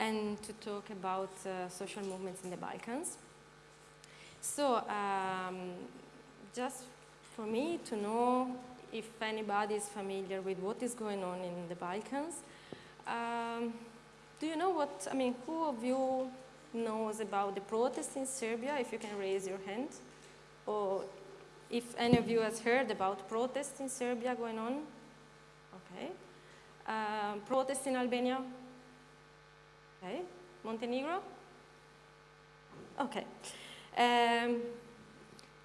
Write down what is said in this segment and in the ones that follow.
and to talk about uh, social movements in the Balkans. So um, just for me to know if anybody is familiar with what is going on in the Balkans, um, do you know what, I mean, who of you knows about the protests in Serbia, if you can raise your hand? Or if any of you has heard about protests in Serbia going on? Okay. Um, protests in Albania? Okay. Montenegro? Okay. Um,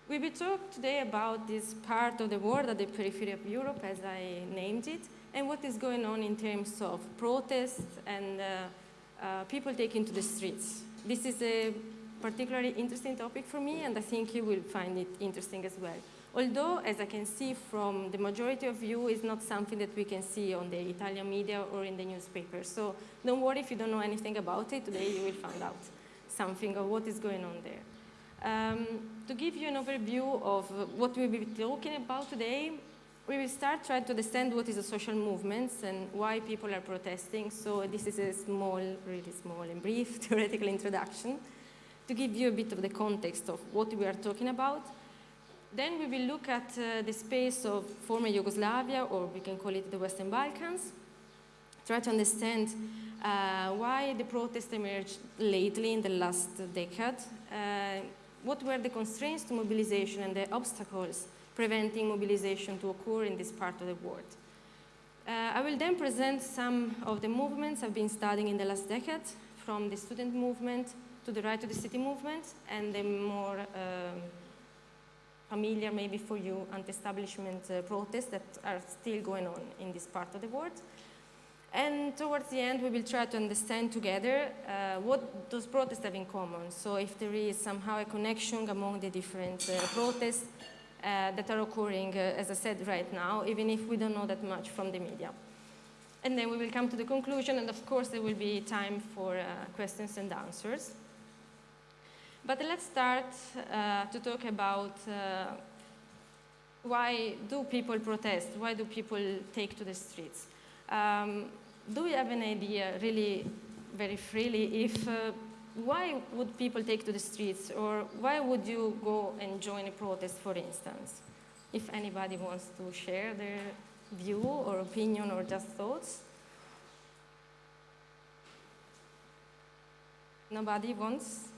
we will talk today about this part of the world at the periphery of Europe, as I named it, and what is going on in terms of protests and uh, uh, people taking to the streets. This is a particularly interesting topic for me, and I think you will find it interesting as well. Although, as I can see from the majority of you, it's not something that we can see on the Italian media or in the newspapers. So don't worry if you don't know anything about it. Today you will find out something of what is going on there. Um, to give you an overview of what we will be talking about today, we will start trying to understand what is a social movements and why people are protesting. So this is a small, really small and brief theoretical introduction to give you a bit of the context of what we are talking about. Then we will look at uh, the space of former Yugoslavia, or we can call it the Western Balkans, try to understand uh, why the protests emerged lately in the last decade, uh, what were the constraints to mobilization and the obstacles preventing mobilization to occur in this part of the world. Uh, I will then present some of the movements I've been studying in the last decade, from the student movement to the right to the city movement, and the more um, familiar maybe for you anti-establishment uh, protests that are still going on in this part of the world. And towards the end, we will try to understand together uh, what those protests have in common. So if there is somehow a connection among the different uh, protests uh, that are occurring, uh, as I said, right now, even if we don't know that much from the media. And then we will come to the conclusion, and of course, there will be time for uh, questions and answers. But let's start uh, to talk about why do people protest? Why do people take to the streets? Um, do we have an idea, really, very freely, if uh, why would people take to the streets, or why would you go and join a protest, for instance? If anybody wants to share their view or opinion or just thoughts. Nobody wants?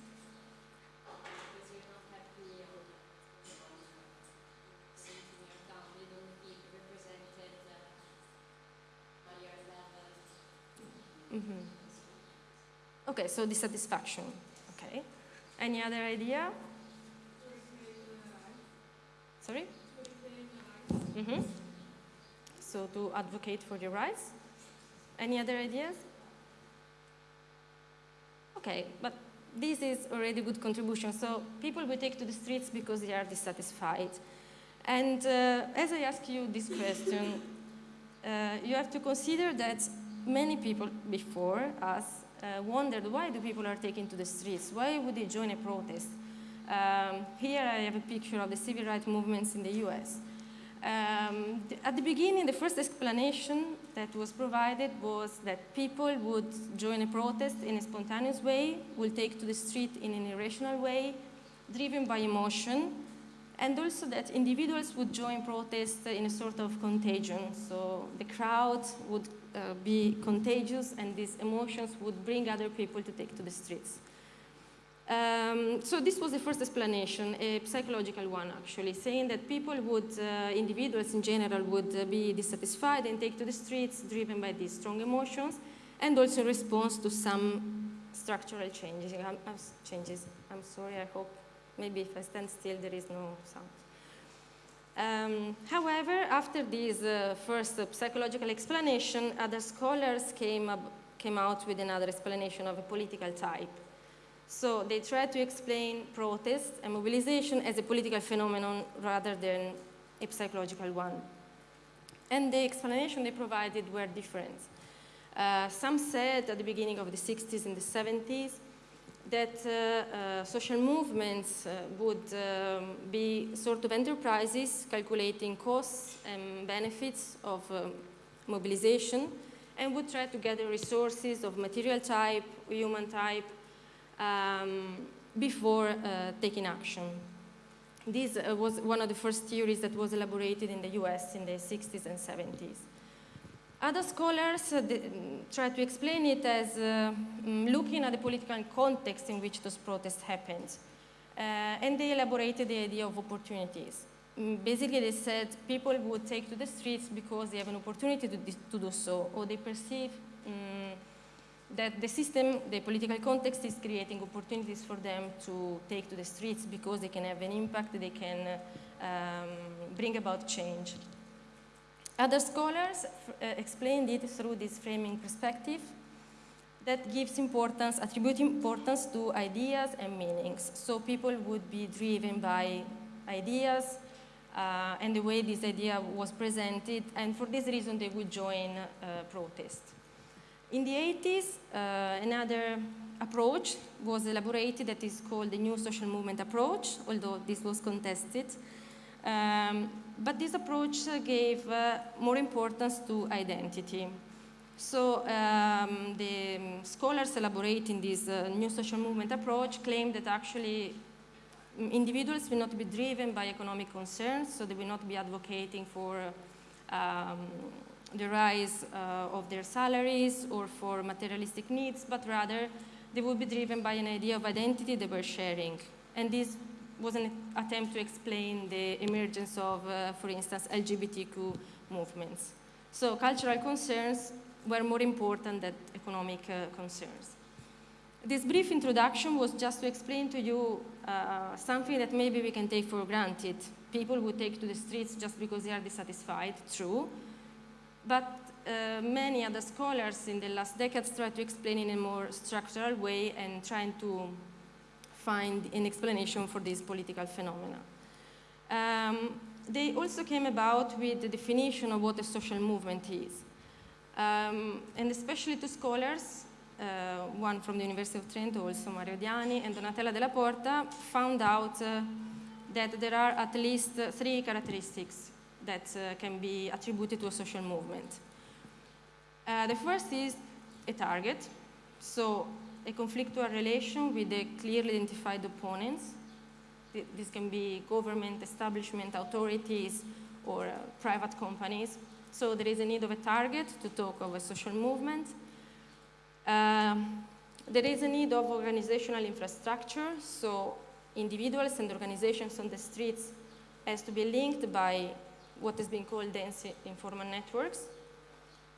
Mm -hmm. Okay, so dissatisfaction. Okay. Any other idea? Sorry? Mm -hmm. So to advocate for your rights. Any other ideas? Okay, but this is already a good contribution. So people will take to the streets because they are dissatisfied. And uh, as I ask you this question, uh, you have to consider that many people before us uh, wondered why do people are taking to the streets? Why would they join a protest? Um, here I have a picture of the civil rights movements in the US. Um, at the beginning, the first explanation that was provided was that people would join a protest in a spontaneous way, will take to the street in an irrational way, driven by emotion, and also that individuals would join protests in a sort of contagion. So the crowd would uh, be contagious and these emotions would bring other people to take to the streets. Um, so this was the first explanation, a psychological one actually, saying that people would, uh, individuals in general would uh, be dissatisfied and take to the streets driven by these strong emotions and also in response to some structural changes. I'm, I'm, changes. I'm sorry, I hope maybe if I stand still there is no sound. Um, however, after this uh, first uh, psychological explanation, other scholars came, up, came out with another explanation of a political type. So they tried to explain protest and mobilization as a political phenomenon rather than a psychological one. And the explanation they provided were different. Uh, some said at the beginning of the 60s and the 70s that uh, uh, social movements uh, would um, be sort of enterprises calculating costs and benefits of um, mobilization and would try to gather resources of material type, human type, um, before uh, taking action. This uh, was one of the first theories that was elaborated in the US in the 60s and 70s. Other scholars uh, try to explain it as uh, mm, looking at the political context in which those protests happened. Uh, and they elaborated the idea of opportunities. Mm, basically, they said people would take to the streets because they have an opportunity to, to do so, or they perceive um, that the system, the political context is creating opportunities for them to take to the streets because they can have an impact, they can um, bring about change. Other scholars uh, explained it through this framing perspective that gives importance, attribute importance to ideas and meanings. So people would be driven by ideas uh, and the way this idea was presented, and for this reason they would join uh, protest. In the 80s, uh, another approach was elaborated that is called the New Social Movement Approach, although this was contested. Um, but this approach gave uh, more importance to identity. So um, the scholars elaborating this uh, new social movement approach claim that actually mm, individuals will not be driven by economic concerns, so they will not be advocating for um, the rise uh, of their salaries or for materialistic needs, but rather they will be driven by an idea of identity they were sharing. And this was an attempt to explain the emergence of, uh, for instance, LGBTQ movements. So cultural concerns were more important than economic uh, concerns. This brief introduction was just to explain to you uh, something that maybe we can take for granted. People would take to the streets just because they are dissatisfied, true. But uh, many other scholars in the last decades tried to explain in a more structural way and trying to find an explanation for this political phenomena. Um, they also came about with the definition of what a social movement is. Um, and especially two scholars, uh, one from the University of Trento, also Mario Diani, and Donatella Della Porta, found out uh, that there are at least three characteristics that uh, can be attributed to a social movement. Uh, the first is a target, so a conflictual relation with the clearly identified opponents. This can be government, establishment, authorities, or uh, private companies. So there is a need of a target to talk of a social movement. Um, there is a need of organizational infrastructure, so individuals and organizations on the streets has to be linked by what is being called dense informal networks.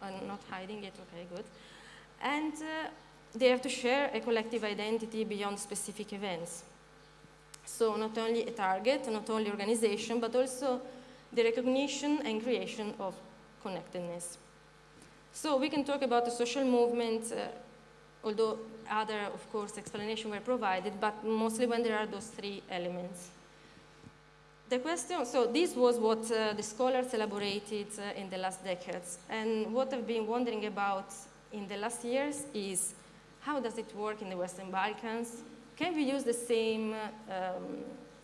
I'm not hiding it, okay, good. And uh, they have to share a collective identity beyond specific events. So not only a target, not only organization, but also the recognition and creation of connectedness. So we can talk about the social movement, uh, although other, of course, explanations were provided, but mostly when there are those three elements. The question, so this was what uh, the scholars elaborated uh, in the last decades. And what I've been wondering about in the last years is how does it work in the Western Balkans? Can we use the same um,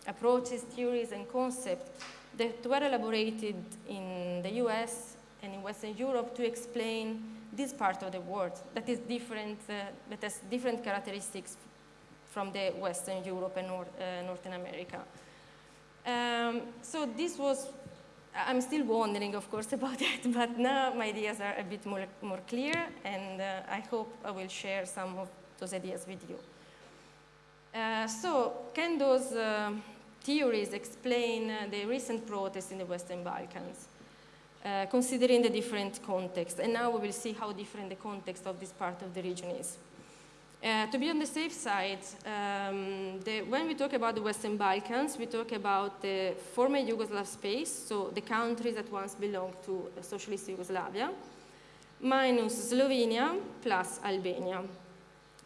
approaches, theories, and concepts that were elaborated in the US and in Western Europe to explain this part of the world that is different, uh, that has different characteristics from the Western Europe and North, uh, Northern America. Um, so this was, I'm still wondering, of course, about that, but now my ideas are a bit more, more clear, and uh, I hope I will share some of those ideas with you. Uh, so can those uh, theories explain uh, the recent protests in the Western Balkans? Uh, considering the different context. And now we will see how different the context of this part of the region is. Uh, to be on the safe side, um, the, when we talk about the Western Balkans, we talk about the former Yugoslav space, so the countries that once belonged to socialist Yugoslavia, minus Slovenia plus Albania.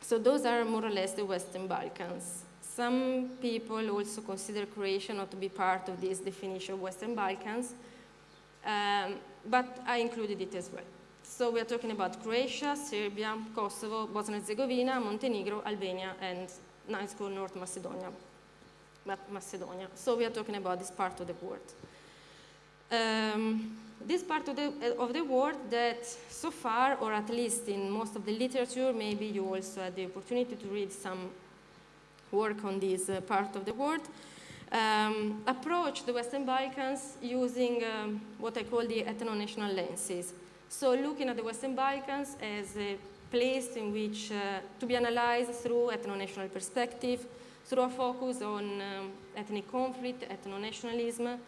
So those are more or less the Western Balkans. Some people also consider Croatia not to be part of this definition of Western Balkans, um, but I included it as well. So we are talking about Croatia, Serbia, Kosovo, Bosnia and Herzegovina, Montenegro, Albania, and now it's called North Macedonia. Macedonia. So we are talking about this part of the world. um, this part of the, of the world that so far, or at least in most of the literature, maybe you also had the opportunity to read some work on this uh, part of the world, um, approach the Western Balkans using um, what I call the ethno-national lenses. So looking at the Western Balkans as a place in which uh, to be analyzed through ethno-national perspective, through a focus on um, ethnic conflict, ethno-nationalism,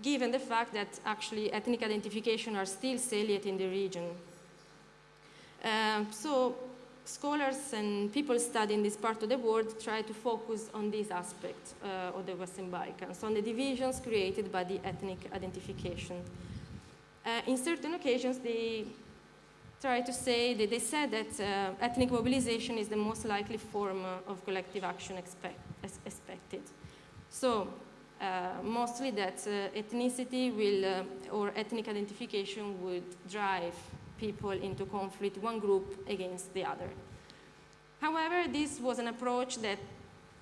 given the fact that actually ethnic identification are still salient in the region. Uh, so scholars and people studying this part of the world try to focus on this aspect uh, of the Western Balkans, on the divisions created by the ethnic identification. Uh, in certain occasions, they try to say that they said that uh, ethnic mobilization is the most likely form uh, of collective action expect, expected. So uh, mostly that uh, ethnicity will, uh, or ethnic identification would drive people into conflict, one group against the other. However, this was an approach that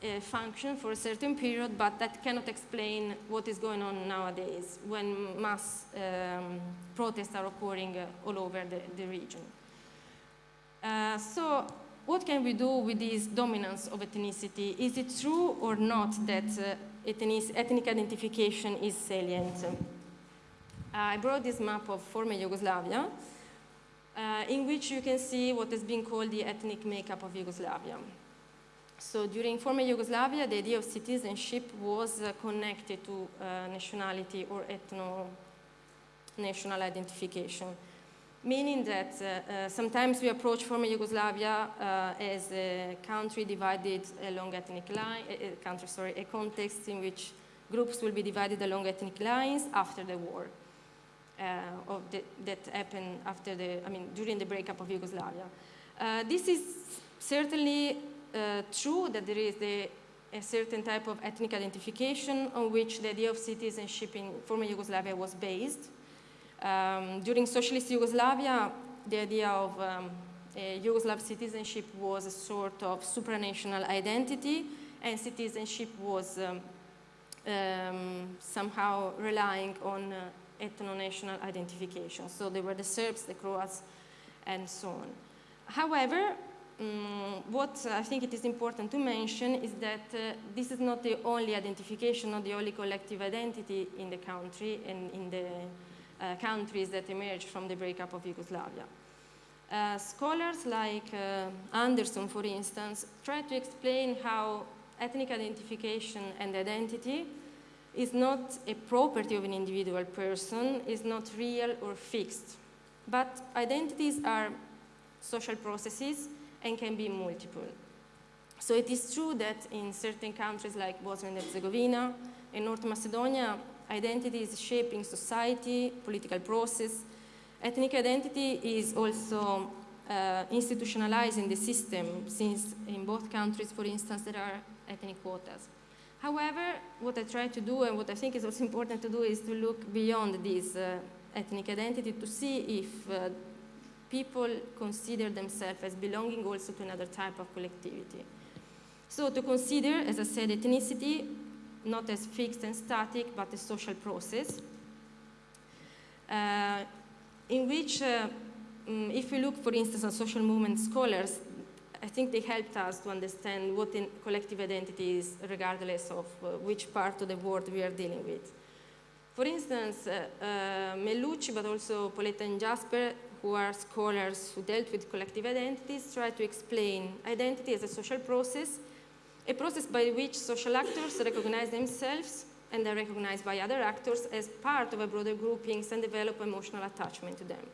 uh, functioned for a certain period, but that cannot explain what is going on nowadays when mass um, protests are occurring uh, all over the, the region. Uh, so what can we do with this dominance of ethnicity? Is it true or not that ethnic identification is salient. I brought this map of former Yugoslavia, uh, in which you can see what has been called the ethnic makeup of Yugoslavia. So during former Yugoslavia, the idea of citizenship was uh, connected to uh, nationality or ethno-national identification meaning that uh, uh, sometimes we approach former Yugoslavia uh, as a country divided along ethnic line, a, country, sorry, a context in which groups will be divided along ethnic lines after the war. Uh, the, that happened after the, I mean, during the breakup of Yugoslavia. This is certainly uh, true that there is the, a certain type of ethnic identification on which the idea of citizenship in former Yugoslavia was based. Um, during socialist Yugoslavia, the idea of um, Yugoslav citizenship was a sort of supranational identity, and citizenship was um, um, somehow relying on uh, ethno-national identification. So there were the Serbs, the Croats, and so on. However, um, what I think it is important to mention is that uh, this is not the only identification, not the only collective identity in the country and in the uh, countries that emerged from the breakup of Yugoslavia. Uh, scholars like uh, Anderson, for instance, try to explain how ethnic identification and identity is not a property of an individual person, is not real or fixed. But identities are social processes and can be multiple. So it is true that in certain countries like Bosnia and Herzegovina and North Macedonia, identity is shaping society, political process. Ethnic identity is also uh, institutionalized in the system, since in both countries, for instance, there are ethnic quotas. However, what I try to do, and what I think is also important to do, is to look beyond this uh, ethnic identity to see if uh, people consider themselves as belonging also to another type of collectivity. So to consider, as I said, ethnicity not as fixed and static, but a social process, uh, in which, uh, um, if we look, for instance, at social movement scholars, I think they helped us to understand what collective identity is, regardless of uh, which part of the world we are dealing with. For instance, uh, uh, Melucci, but also Polletta and Jasper, who are scholars who dealt with collective identities, try to explain identity as a social process a process by which social actors recognize themselves and are recognized by other actors as part of a broader groupings and develop emotional attachment to them.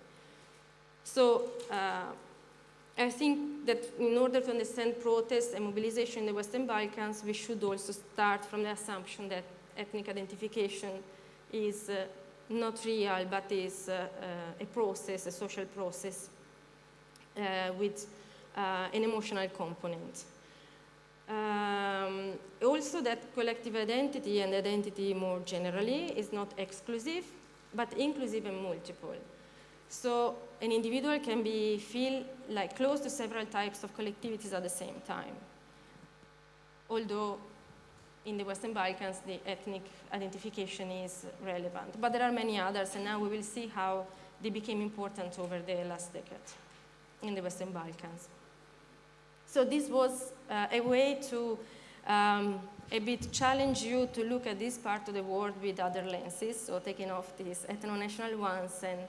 So uh, I think that in order to understand protests and mobilization in the Western Balkans, we should also start from the assumption that ethnic identification is uh, not real, but is uh, uh a process, a social process uh, with an emotional component. Um, also that collective identity and identity more generally is not exclusive, but inclusive and multiple. So an individual can be feel like close to several types of collectivities at the same time. Although in the Western Balkans, the ethnic identification is relevant. But there are many others, and now we will see how they became important over the last decade in the Western Balkans. So this was uh, a way to um, a bit challenge you to look at this part of the world with other lenses, so taking off these ethno-national ones and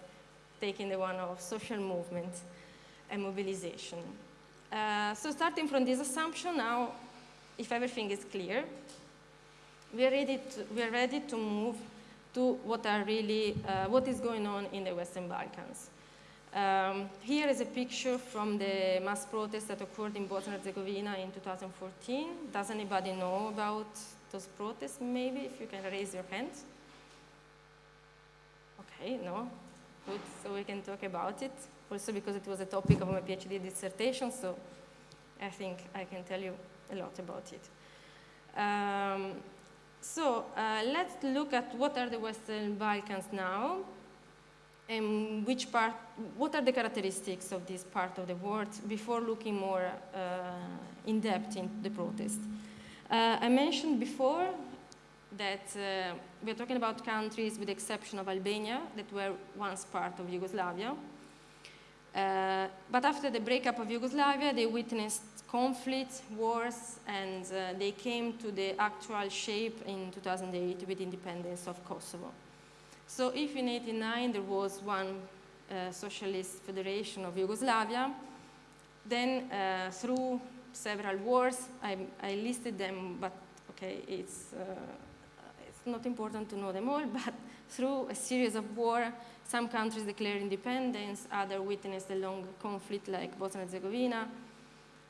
taking the one of social movement and mobilization. Uh, so starting from this assumption now, if everything is clear, we are ready to, we are ready to move to what are really, uh, what is going on in the Western Balkans. Um, here is a picture from the mass protest that occurred in Bosnia and Herzegovina in 2014. Does anybody know about those protests, maybe, if you can raise your hand? Okay, no? Good, so we can talk about it. Also because it was a topic of my PhD dissertation, so I think I can tell you a lot about it. Um, so uh, let's look at what are the Western Balkans now and which part, what are the characteristics of this part of the world before looking more uh, in depth in the protest. Uh, I mentioned before that uh, we're talking about countries with the exception of Albania that were once part of Yugoslavia. Uh, but after the breakup of Yugoslavia, they witnessed conflict, wars, and uh, they came to the actual shape in 2008 with independence of Kosovo. So if in 89 there was one uh, socialist federation of Yugoslavia, then uh, through several wars, I, I, listed them, but okay, it's, uh, it's not important to know them all, but through a series of war, some countries declared independence, others witnessed a long conflict like Bosnia and Herzegovina,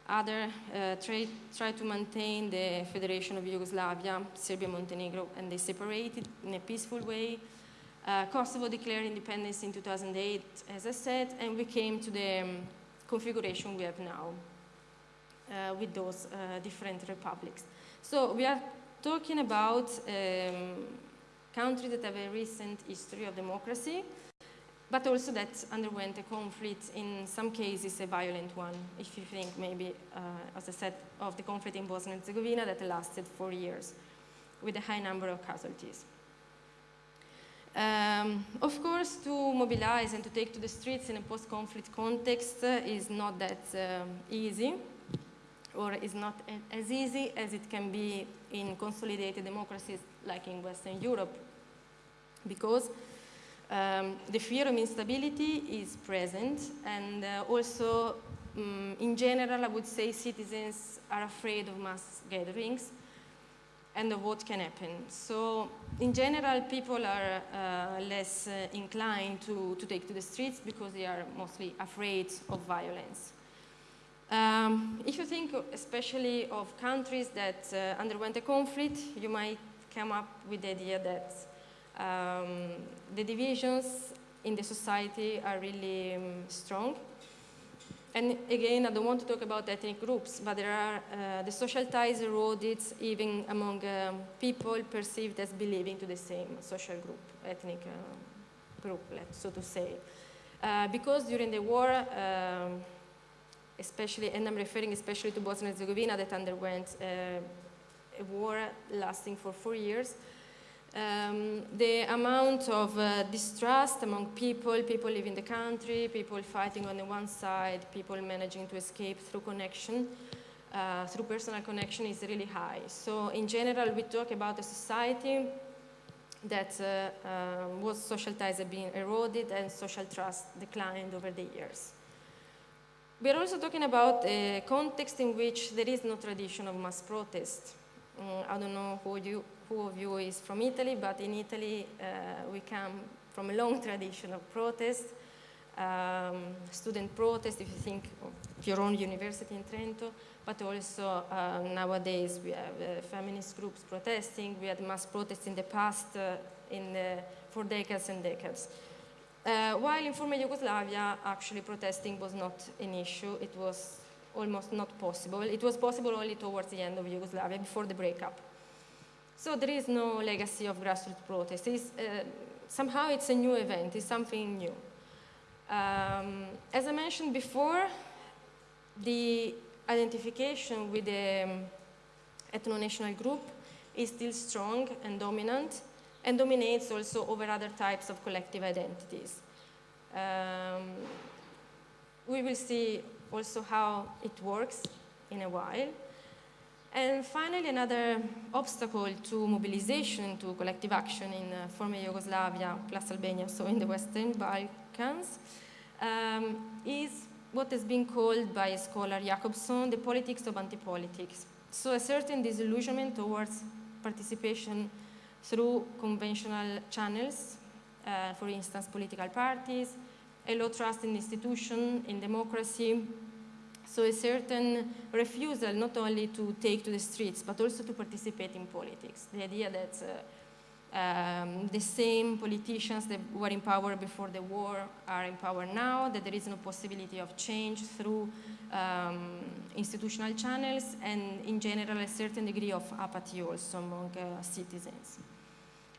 others uh, tried try to maintain the Federation of Yugoslavia, Serbia, Montenegro, and they separated in a peaceful way. Uh, Kosovo declared independence in 2008, as I said, and we came to the um, configuration we have now uh, with those uh, different republics. So we are talking about um, countries that have a recent history of democracy, but also that underwent a conflict, in some cases a violent one, if you think maybe, uh, as I said, of the conflict in Bosnia and Herzegovina that lasted four years with a high number of casualties. Um, of course, to mobilize and to take to the streets in a post-conflict context uh, is not that um, easy, or is not as easy as it can be in consolidated democracies like in Western Europe, because um, the fear of instability is present, and uh, also, um, in general, I would say citizens are afraid of mass gatherings, and of what can happen. So in general, people are uh, less uh, inclined to, to take to the streets because they are mostly afraid of violence. Um, if you think especially of countries that uh, underwent a conflict, you might come up with the idea that um, the divisions in the society are really um, strong and again, I don't want to talk about ethnic groups, but there are uh, the social ties eroded even among um, people perceived as belonging to the same social group, ethnic uh, group, so to say. Uh, because during the war, um, especially, and I'm referring especially to Bosnia and Herzegovina that underwent uh, a war lasting for four years, um, the amount of uh, distrust among people, people leaving the country, people fighting on the one side, people managing to escape through connection, uh, through personal connection is really high. So in general, we talk about a society that uh, um, was social ties have been eroded and social trust declined over the years. We are also talking about a context in which there is no tradition of mass protest. Um, I don't know who you, who of you is from Italy, but in Italy uh, we come from a long tradition of protest, um, student protest, if you think of your own university in Trento, but also uh, nowadays we have uh, feminist groups protesting, we had mass protests in the past uh, in the, for decades and decades. Uh, while in former Yugoslavia, actually protesting was not an issue, it was almost not possible. It was possible only towards the end of Yugoslavia, before the breakup. So there is no legacy of grassroots protest. Uh, somehow it's a new event, it's something new. Um, as I mentioned before, the identification with the um, ethno-national group is still strong and dominant and dominates also over other types of collective identities. Um, we will see also how it works in a while. And finally, another obstacle to mobilization, to collective action in uh, former Yugoslavia plus Albania, so in the Western Balkans, um, is what has been called by scholar Jacobson the politics of anti-politics. So a certain disillusionment towards participation through conventional channels, uh, for instance, political parties, a low trust in institutions, in democracy, so a certain refusal not only to take to the streets, but also to participate in politics. The idea that uh, um, the same politicians that were in power before the war are in power now, that there is no possibility of change through um, institutional channels, and in general a certain degree of apathy also among uh, citizens.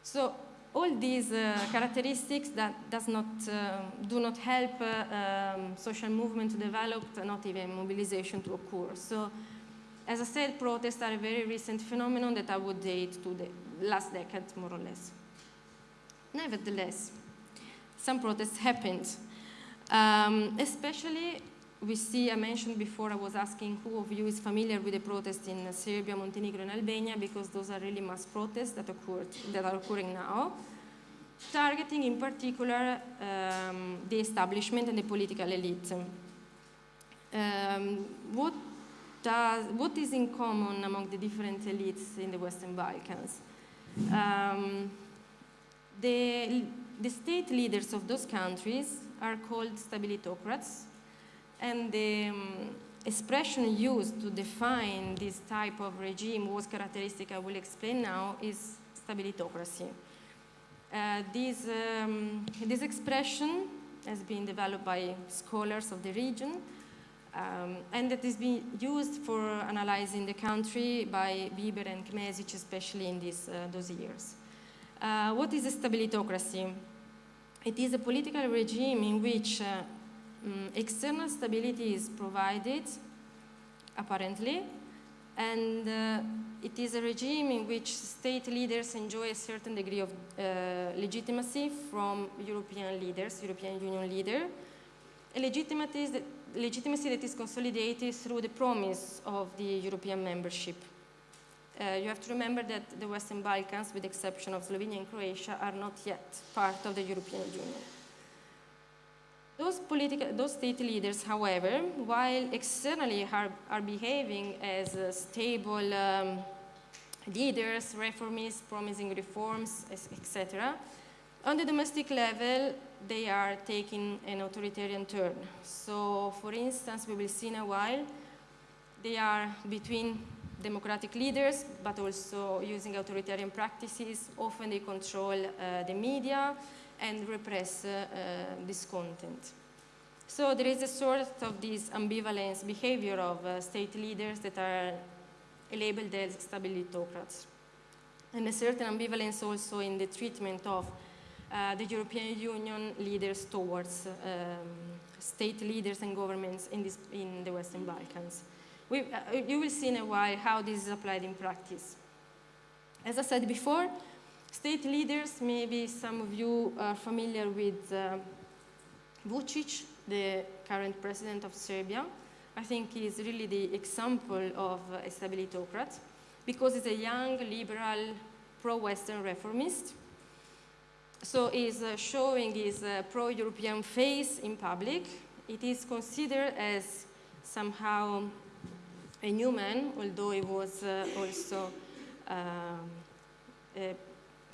So all these uh, characteristics that does not, uh, do not help uh, um, social movement to develop, not even mobilization to occur. So, as I said, protests are a very recent phenomenon that I would date to the last decade, more or less. Nevertheless, some protests happened, um, especially we see, I mentioned before, I was asking who of you is familiar with the protests in Serbia, Montenegro, and Albania, because those are really mass protests that, occurred, that are occurring now, targeting in particular um, the establishment and the political elite. Um, what, does, what is in common among the different elites in the Western Balkans? Um, the, the state leaders of those countries are called stabilitocrats, and the um, expression used to define this type of regime was characteristic I will explain now is stabilitocracy. Uh, this, um, this expression has been developed by scholars of the region um, and that is being used for analyzing the country by Bieber and Kmezic, especially in these, uh, those years. Uh, what is a stabilitocracy? It is a political regime in which uh, um, external stability is provided, apparently, and uh, it is a regime in which state leaders enjoy a certain degree of uh, legitimacy from European leaders, European Union leader, a legitimacy that, legitimacy that is consolidated through the promise of the European membership. Uh, you have to remember that the Western Balkans, with the exception of Slovenia and Croatia, are not yet part of the European Union. Those, political, those state leaders, however, while externally are, are behaving as uh, stable um, leaders, reformists, promising reforms, etc., on the domestic level, they are taking an authoritarian turn. So, for instance, we will see in a while, they are between democratic leaders, but also using authoritarian practices. Often they control uh, the media, and repress uh, this content. So there is a sort of this ambivalence behavior of uh, state leaders that are labeled as stabilitocrats. And a certain ambivalence also in the treatment of uh, the European Union leaders towards um, state leaders and governments in, this, in the Western Balkans. We, uh, you will see in a while how this is applied in practice. As I said before, State leaders, maybe some of you are familiar with uh, Vucic, the current president of Serbia. I think he is really the example of a stabilitocrat because he's a young, liberal, pro-Western reformist. So he's uh, showing his uh, pro-European face in public. It is considered as somehow a new man, although he was uh, also um, a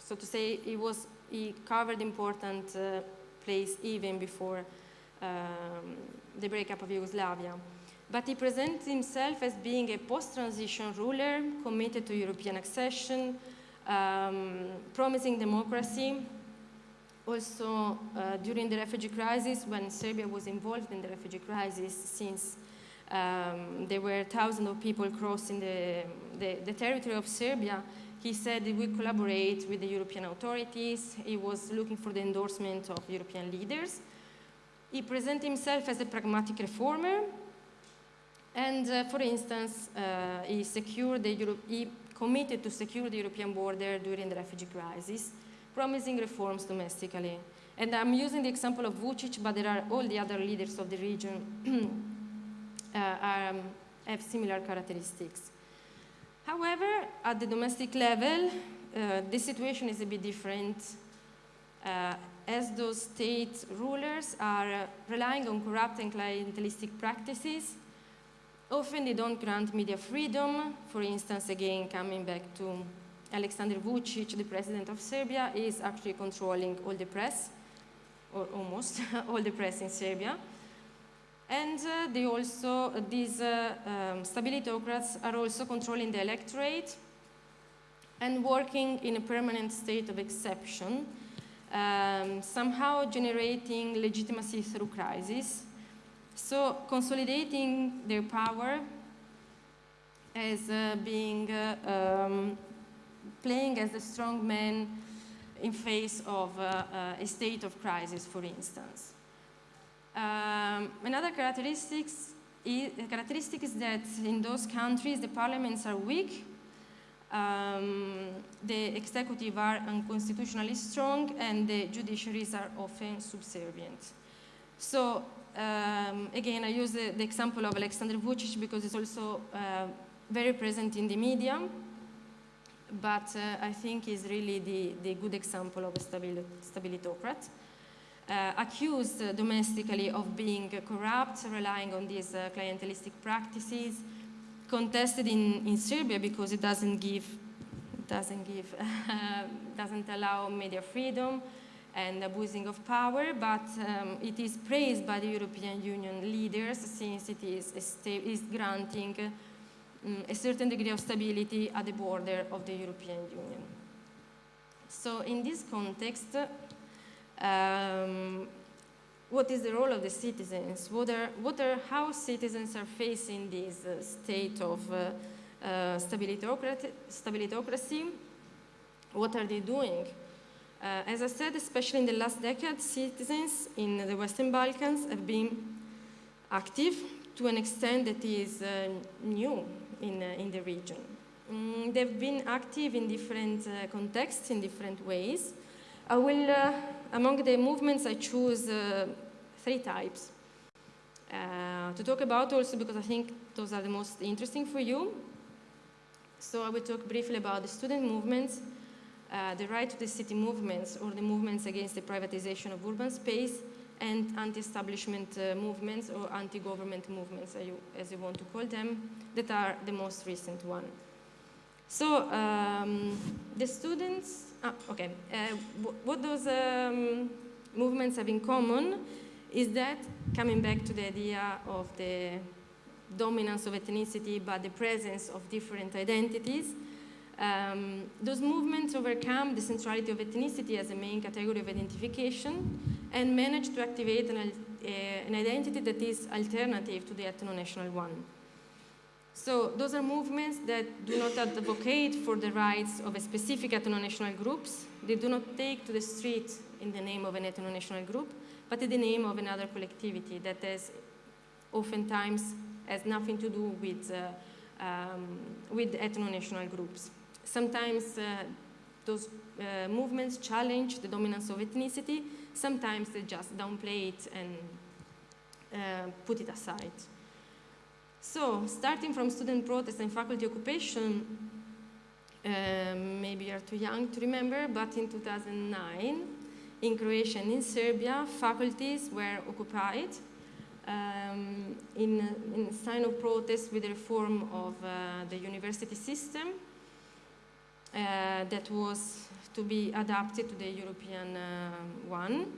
so to say, he, was, he covered important uh, place even before um, the breakup of Yugoslavia. But he presents himself as being a post-transition ruler committed to European accession, um, promising democracy. Also, uh, during the refugee crisis, when Serbia was involved in the refugee crisis, since um, there were thousands of people crossing the, the, the territory of Serbia, he said he will collaborate with the European authorities. He was looking for the endorsement of European leaders. He presented himself as a pragmatic reformer. And uh, for instance, uh, he secured the Euro he committed to secure the European border during the refugee crisis, promising reforms domestically. And I'm using the example of Vucic, but there are all the other leaders of the region uh, um, have similar characteristics. However, at the domestic level, uh, the situation is a bit different uh, as those state rulers are uh, relying on corrupt and clientelistic practices. Often they don't grant media freedom. For instance, again, coming back to Alexander Vucic, the president of Serbia, is actually controlling all the press, or almost all the press in Serbia. And uh, they also, uh, these uh, um, stabilitocrats are also controlling the electorate and working in a permanent state of exception, um, somehow generating legitimacy through crisis. So consolidating their power as uh, being, uh, um, playing as a strong man in face of uh, a state of crisis, for instance. Um, another characteristics is, characteristic is that in those countries the parliaments are weak, um, the executive are unconstitutionally strong, and the judiciaries are often subservient. So um, again, I use the, the, example of Alexander Vucic because it's also uh, very present in the media, but uh, I think is really the, the good example of a stabilitocrat uh, accused domestically of being corrupt, relying on these uh, clientelistic practices, contested in, in Serbia because it doesn't give, doesn't give, doesn't allow media freedom and abusing of power, but um, it is praised by the European Union leaders since it is, is granting um, a certain degree of stability at the border of the European Union. So in this context, um, what is the role of the citizens? What are, what are, how citizens are facing this uh, state of uh, uh, stabilitocracy? What are they doing? Uh, as I said, especially in the last decade, citizens in the Western Balkans have been active to an extent that is uh, new in, uh, in the region. Mm, they've been active in different contexts, in different ways. I will, among the movements, I choose uh, three types uh, to talk about also because I think those are the most interesting for you. So I will talk briefly about the student movements, uh, the right to the city movements or the movements against the privatization of urban space and anti-establishment uh, movements or anti-government movements, as you, as you, want to call them, that are the most recent one. So um, the students Ah, okay. Uh, what those um, movements have in common is that, coming back to the idea of the dominance of ethnicity but the presence of different identities, um, those movements overcome the centrality of ethnicity as a main category of identification and manage to activate an, uh, an identity that is alternative to the ethno-national one. So those are movements that do not advocate for the rights of a specific ethno-national groups. They do not take to the street in the name of an ethno-national group, but in the name of another collectivity that has oftentimes has nothing to do with, uh, um, with ethno-national groups. Sometimes uh, those uh, movements challenge the dominance of ethnicity. Sometimes they just downplay it and uh, put it aside. So, starting from student protest and faculty occupation, um, maybe you're too young to remember, but in 2009, in Croatia and in Serbia, faculties were occupied um, in, in sign of protest with the reform of uh, the university system uh, that was to be adapted to the European uh, one.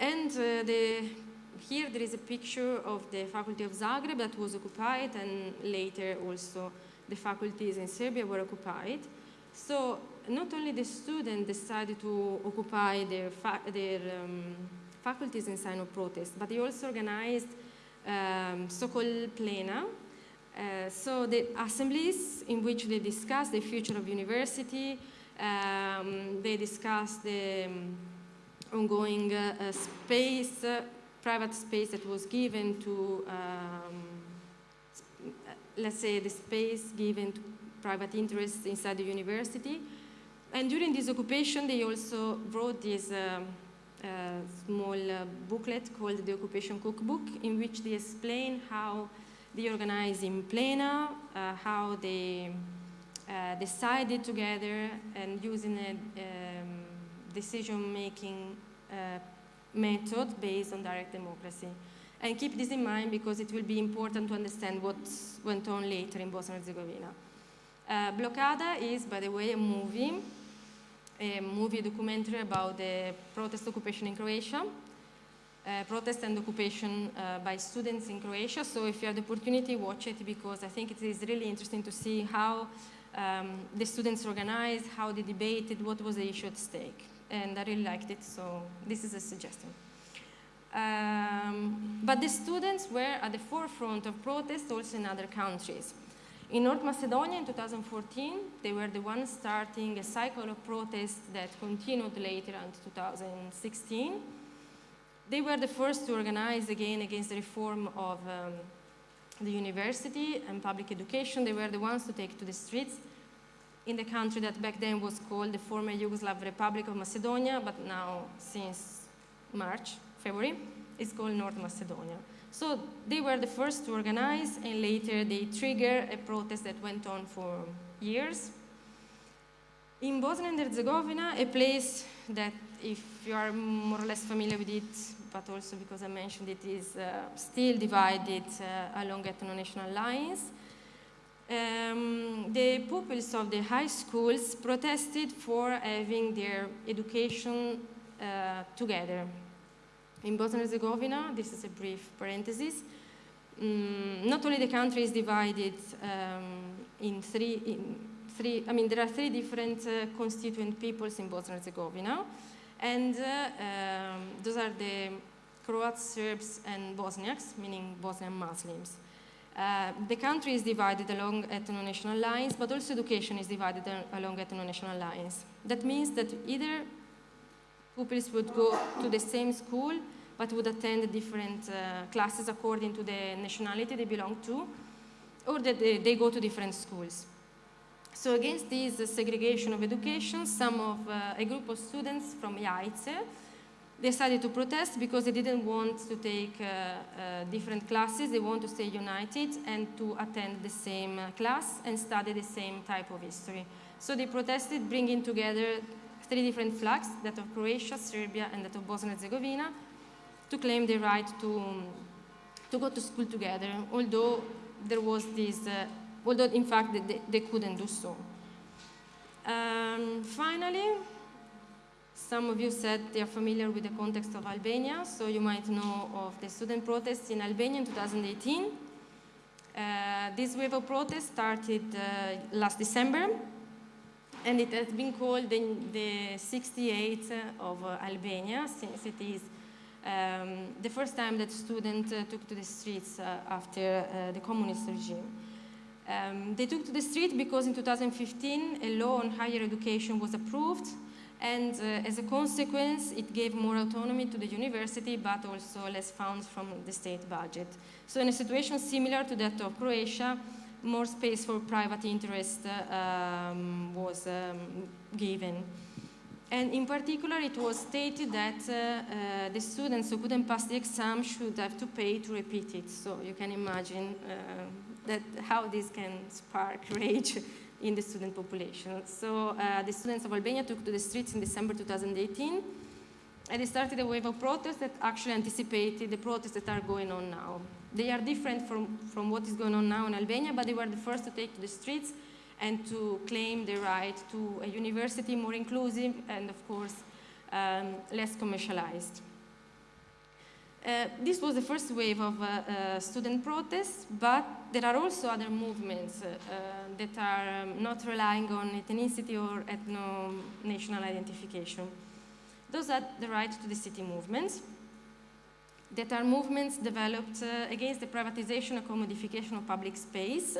And uh, the here there is a picture of the faculty of Zagreb that was occupied and later also the faculties in Serbia were occupied. So not only the students decided to occupy their, fa their um, faculties in sign of protest, but they also organized um, so-called plena. Uh, so the assemblies in which they discussed the future of university, um, they discussed the um, ongoing uh, space private space that was given to, um, let's say, the space given to private interests inside the university. And during this occupation, they also wrote this um, uh, small uh, booklet called the Occupation Cookbook, in which they explain how they organized in plena, uh, how they uh, decided together and using a um, decision-making uh, method based on direct democracy. And keep this in mind because it will be important to understand what went on later in Bosnia and Herzegovina. Uh, Blokada is, by the way, a movie, a movie documentary about the protest occupation in Croatia, uh, protest and occupation uh, by students in Croatia. So if you have the opportunity, watch it because I think it is really interesting to see how um, the students organized, how they debated, what was the issue at stake. And I really liked it, so this is a suggestion. Um, but the students were at the forefront of protests also in other countries. In North Macedonia in 2014, they were the ones starting a cycle of protests that continued later until 2016. They were the first to organize again against the reform of um, the university and public education. They were the ones to take to the streets in the country that back then was called the former Yugoslav Republic of Macedonia, but now since March February, it's called North Macedonia. So they were the first to organize, and later they triggered a protest that went on for years. In Bosnia and Herzegovina, a place that, if you are more or less familiar with it, but also because I mentioned it, is uh, still divided uh, along ethno-national lines. Um, the pupils of the high schools protested for having their education uh, together, in Bosnia and Herzegovina, this is a brief parenthesis, um, not only the country is divided um, in, three, in three, I mean, there are three different uh, constituent peoples in Bosnia and Herzegovina, and uh, um, those are the Croats, Serbs, and Bosniaks, meaning Bosnian Muslims. Uh, the country is divided along ethno-national lines, but also education is divided along ethno-national lines. That means that either pupils would go to the same school, but would attend different uh, classes according to the nationality they belong to, or that they, they go to different schools. So against this segregation of education, some of uh, a group of students from Jajce decided to protest because they didn't want to take uh, uh, different classes, they want to stay united and to attend the same uh, class and study the same type of history. So they protested, bringing together three different flags, that of Croatia, Serbia, and that of Bosnia and Herzegovina, to claim the right to, to go to school together, although there was this, uh, although in fact they, they couldn't do so. Um, finally, some of you said they are familiar with the context of Albania, so you might know of the student protests in Albania in 2018. Uh, this wave of protests started uh, last December and it has been called the, the 68 of uh, Albania since it is um, the first time that students uh, took to the streets uh, after uh, the communist regime. Um, they took to the street because in 2015 a law on higher education was approved and uh, as a consequence it gave more autonomy to the university but also less funds from the state budget. So in a situation similar to that of Croatia, more space for private interest um, was um, given. And in particular, it was stated that uh, uh, the students who couldn't pass the exam should have to pay to repeat it. So you can imagine uh, that how this can spark rage in the student population. So uh, the students of Albania took to the streets in December 2018, and they started a wave of protests that actually anticipated the protests that are going on now. They are different from, from what is going on now in Albania, but they were the first to take to the streets and to claim the right to a university more inclusive and, of course, um, less commercialized. Uh, this was the first wave of uh, uh, student protests, but there are also other movements that are um, not relying on ethnicity or ethno-national identification. Those are the right to the city movements that are movements developed uh, against the privatization or commodification of public space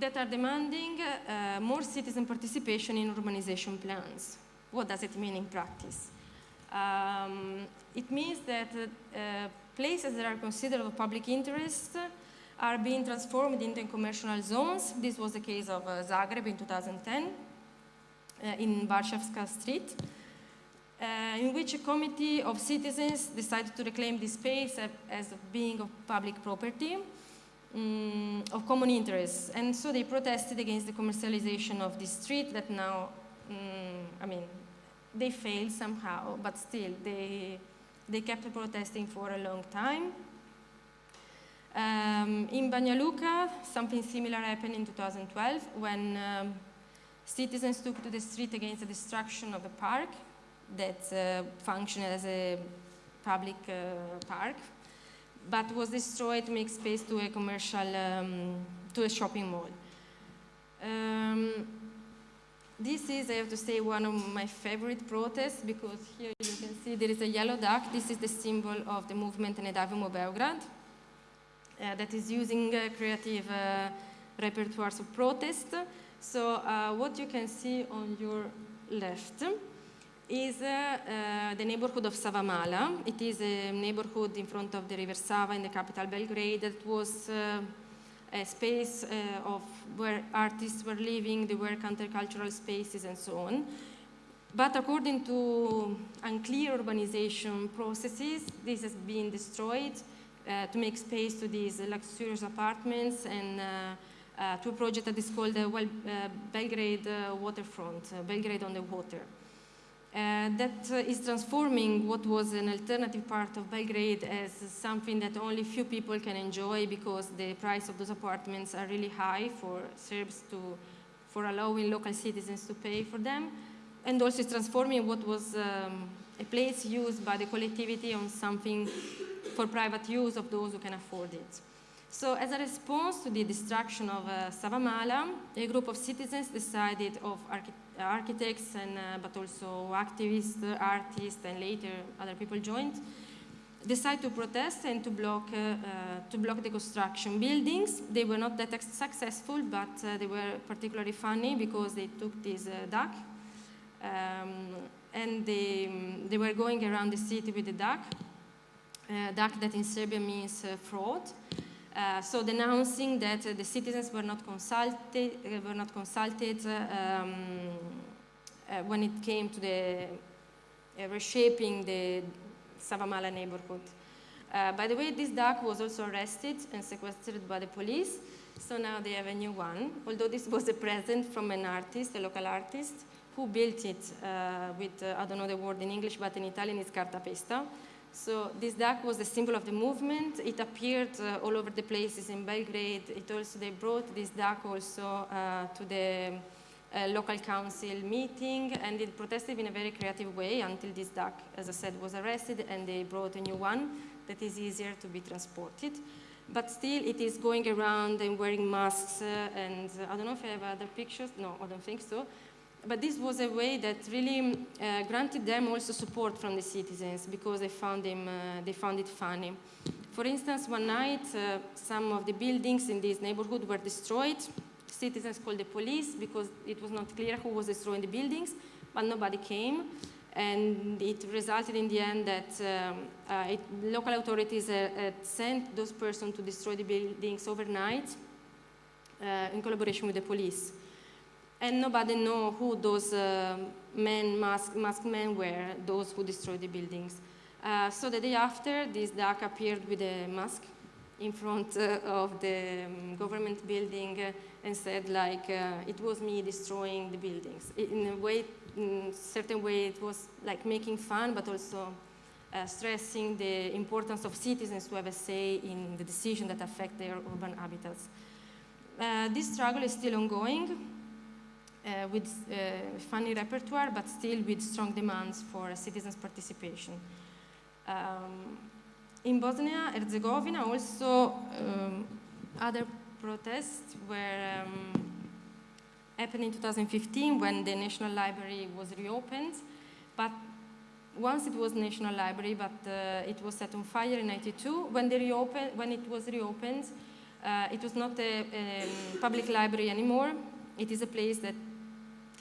that are demanding uh, more citizen participation in urbanization plans. What does it mean in practice? Um, it means that uh, places that are considered of public interest are being transformed into commercial zones. This was the case of uh, Zagreb in 2010 uh, in Varšavska Street, uh, in which a committee of citizens decided to reclaim this space as being of public property um, of common interest. And so they protested against the commercialization of this street that now, um, I mean, they failed somehow, but still they, they kept protesting for a long time. Um, in Banja Luka, something similar happened in 2012 when um, citizens took to the street against the destruction of a park that uh, functioned as a public uh, park, but was destroyed to make space to a commercial, um, to a shopping mall. Um, this is, I have to say, one of my favorite protests because here you can see there is a yellow duck. This is the symbol of the movement Ne davimo Beograd uh, that is using uh, creative uh, repertoires of protest. So what you can see on your left is the neighborhood of Savamala. It is a neighborhood in front of the River Sava in the capital Belgrade that was a space uh, of where artists were living, there were countercultural spaces and so on. But according to unclear urbanization processes, this has been destroyed uh, to make space to these luxurious apartments and uh, uh, to a project that is called well, Belgrade Waterfront, Belgrade on the Water. Uh, that uh, is transforming what was an alternative part of Belgrade as something that only few people can enjoy because the price of those apartments are really high for Serbs to, for allowing local citizens to pay for them. And also transforming what was um, a place used by the collectivity on something for private use of those who can afford it. So as a response to the destruction of uh, Savamala, a group of citizens decided of archi architects, and, uh, but also activists, artists, and later other people joined, decided to protest and to block, uh, uh, to block the construction buildings. They were not that successful, but uh, they were particularly funny because they took this uh, duck um, and they, um, they were going around the city with the duck uh, DAC that in Serbia means uh, fraud. Uh, so denouncing that the citizens were not consulted, were not consulted um, when it came to the reshaping the Savamala neighborhood. Uh, by the way, this duck was also arrested and sequestered by the police, so now they have a new one, although this was a present from an artist, a local artist, who built it uh, with, uh, I don't know the word in English, but in Italian it's cartapesta. So this duck was the symbol of the movement. It appeared uh, all over the places in Belgrade. It also, they brought this duck also uh, to the uh, local council meeting and it protested in a very creative way until this duck, as I said, was arrested and they brought a new one that is easier to be transported. But still, it is going around and wearing masks uh, and uh, I don't know if I have other pictures. No, I don't think so but this was a way that really uh, granted them also support from the citizens because they found, them, uh, they found it funny. For instance, one night, uh, some of the buildings in this neighborhood were destroyed. Citizens called the police because it was not clear who was destroying the buildings, but nobody came. And it resulted in the end that um, uh, it, local authorities uh, sent those persons to destroy the buildings overnight uh, in collaboration with the police and nobody know who those uh, men, mask, masked men were, those who destroyed the buildings. Uh, so the day after, this duck appeared with a mask in front uh, of the um, government building uh, and said like, uh, it was me destroying the buildings. In a way, in certain way, it was like making fun, but also uh, stressing the importance of citizens to have a say in the decision that affect their urban habitats. this struggle is still ongoing. Uh, with uh, funny repertoire, but still with strong demands for citizens' participation. Um, in Bosnia Herzegovina, also um, other protests were um, happened in 2015 when the National Library was reopened. But once it was National Library, but uh, it was set on fire in 92. When, they reopened, when it was reopened, uh, it was not a, a, public library anymore. It is a place that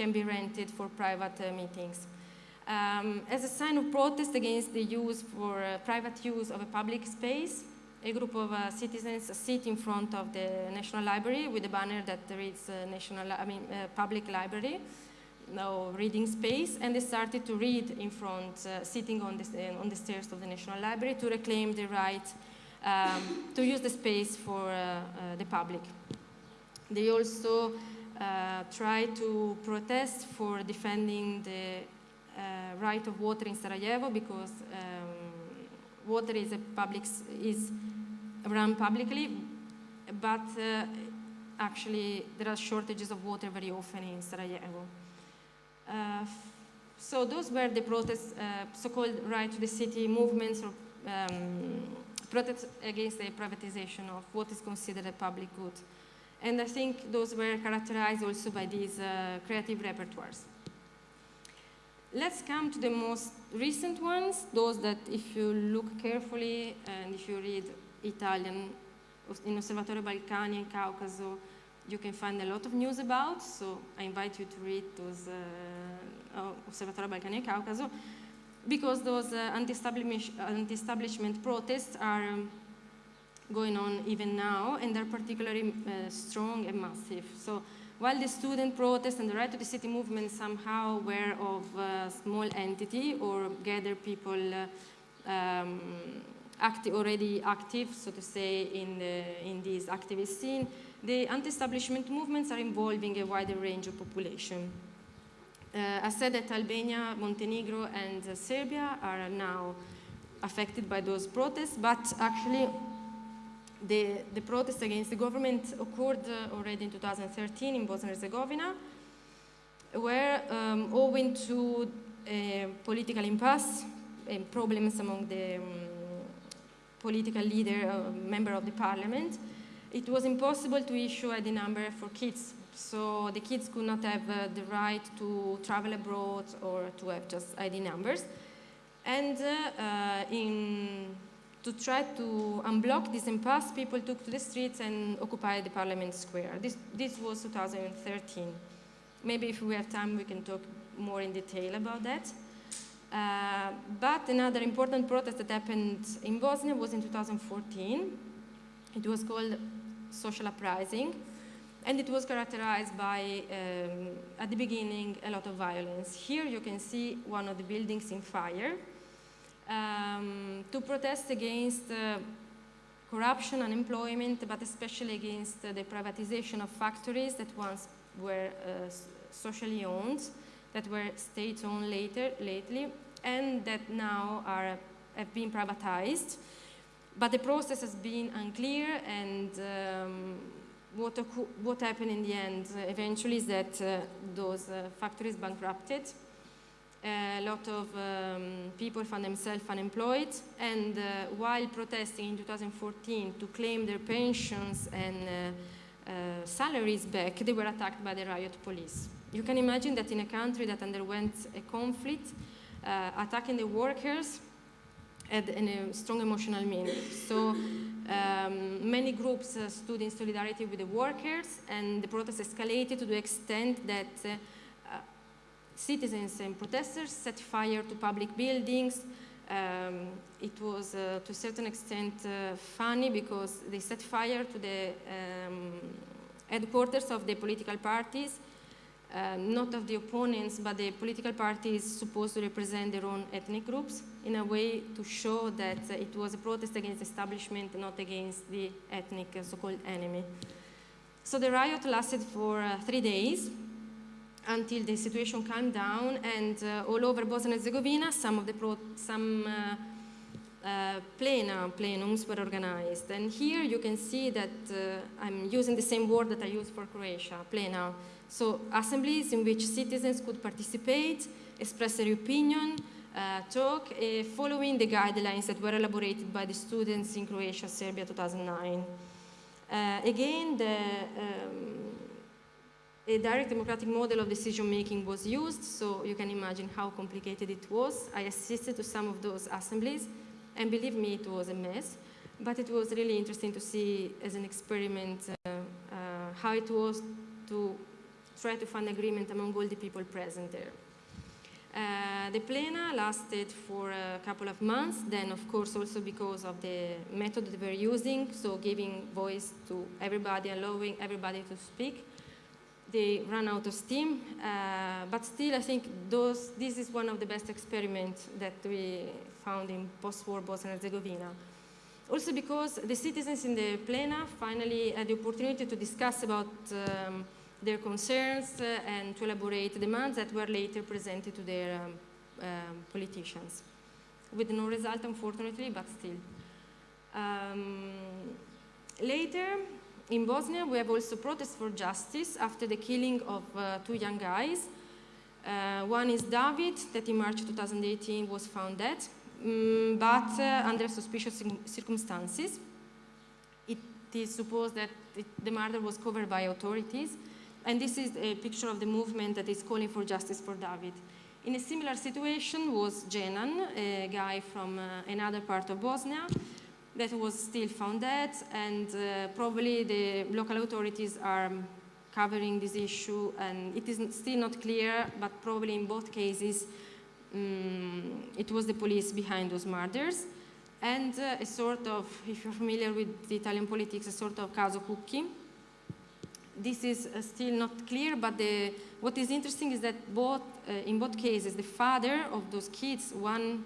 can be rented for private uh, meetings. Um, as a sign of protest against the use for uh, private use of a public space, a group of uh, citizens sit in front of the National Library with a banner that reads uh, National, I mean, uh, Public Library, no reading space, and they started to read in front, uh, sitting on the, on the stairs of the National Library to reclaim the right um, to use the space for the public. They also uh, try to protest for defending the uh, right of water in Sarajevo because um, water is a public is run publicly, but uh, actually there are shortages of water very often in Sarajevo. Uh, so those were the protests, uh, so-called right to the city movements or um, protests against the privatization of what is considered a public good. And I think those were characterized also by these uh, creative repertoires. Let's come to the most recent ones, those that if you look carefully and if you read Italian in Osservatorio Balcani and Caucaso, you can find a lot of news about. So I invite you to read those uh, uh, Osservatorio Balcani and Caucaso because those uh, anti-establish- anti-establishment protests are um, going on even now and they're particularly uh, strong and massive. So while the student protest and the right to the city movement somehow were of a small entity or gather people uh, um, acti- already active, so to say, in, the, in this activist scene, the anti-establishment movements are involving a wider range of population. Uh, I said that Albania, Montenegro, and uh, Serbia are now affected by those protests, but actually the, the protest against the government occurred uh, already in 2013 in Bosnia and Herzegovina, where um, owing to a political impasse and problems among the um, political leader, uh, member of the parliament, it was impossible to issue ID number for kids. So the kids could not have uh, the right to travel abroad or to have just ID numbers. And uh, uh, in, to try to unblock this impasse, people took to the streets and occupied the Parliament Square. This, this was 2013. Maybe if we have time, we can talk more in detail about that. Uh, but another important protest that happened in Bosnia was in 2014. It was called social uprising, and it was characterized by, um, at the beginning, a lot of violence. Here you can see one of the buildings in fire um, to protest against uh, corruption, unemployment, but especially against the privatization of factories that once were uh, socially owned, that were state-owned later, lately, and that now are, have been privatized. But the process has been unclear, and um, what, what happened in the end uh, eventually is that uh, those uh, factories bankrupted. A lot of um, people found themselves unemployed, and uh, while protesting in 2014 to claim their pensions and uh, uh, salaries back, they were attacked by the riot police. You can imagine that in a country that underwent a conflict, uh, attacking the workers had a strong emotional meaning. So um, many groups uh, stood in solidarity with the workers, and the protest escalated to the extent that uh, uh, citizens and protesters set fire to public buildings. Um, it was, uh, to a certain extent, uh, funny because they set fire to the um, headquarters of the political parties, uh, not of the opponents, but the political parties supposed to represent their own ethnic groups in a way to show that uh, it was a protest against establishment, not against the ethnic uh, so-called enemy. So the riot lasted for uh, three days until the situation calmed down, and uh, all over Bosnia and Herzegovina, some of the pro- some uh, uh, plena, plenums were organized. And here you can see that uh, I'm using the same word that I use for Croatia, plena. So assemblies in which citizens could participate, express their opinion, uh, talk, uh, following the guidelines that were elaborated by the students in Croatia, Serbia 2009. Uh, again, the, um, a direct democratic model of decision making was used, so you can imagine how complicated it was. I assisted to some of those assemblies, and believe me, it was a mess. But it was really interesting to see as an experiment uh, uh, how it was to try to find agreement among all the people present there. Uh, the plena lasted for a couple of months, then of course also because of the method that we're using, so giving voice to everybody, allowing everybody to speak. They ran out of steam, uh, but still I think those, this is one of the best experiments that we found in post-war Bosnia and Herzegovina. Also because the citizens in the plena finally had the opportunity to discuss about um, their concerns uh, and to elaborate demands that were later presented to their um, um, politicians. With no result, unfortunately, but still. Um, later, in Bosnia, we have also protests for justice after the killing of uh, two young guys. Uh, one is David, that in March 2018 was found dead, um, but uh, under suspicious circumstances. It is supposed that it, the murder was covered by authorities, and this is a picture of the movement that is calling for justice for David. In a similar situation was Jenan, a guy from uh, another part of Bosnia that was still found dead and uh, probably the local authorities are covering this issue and it is still not clear but probably in both cases um, it was the police behind those murders and uh, a sort of, if you're familiar with the Italian politics, a sort of caso Cucchi, this is uh, still not clear, but the, what is interesting is that both, uh, in both cases, the father of those kids, one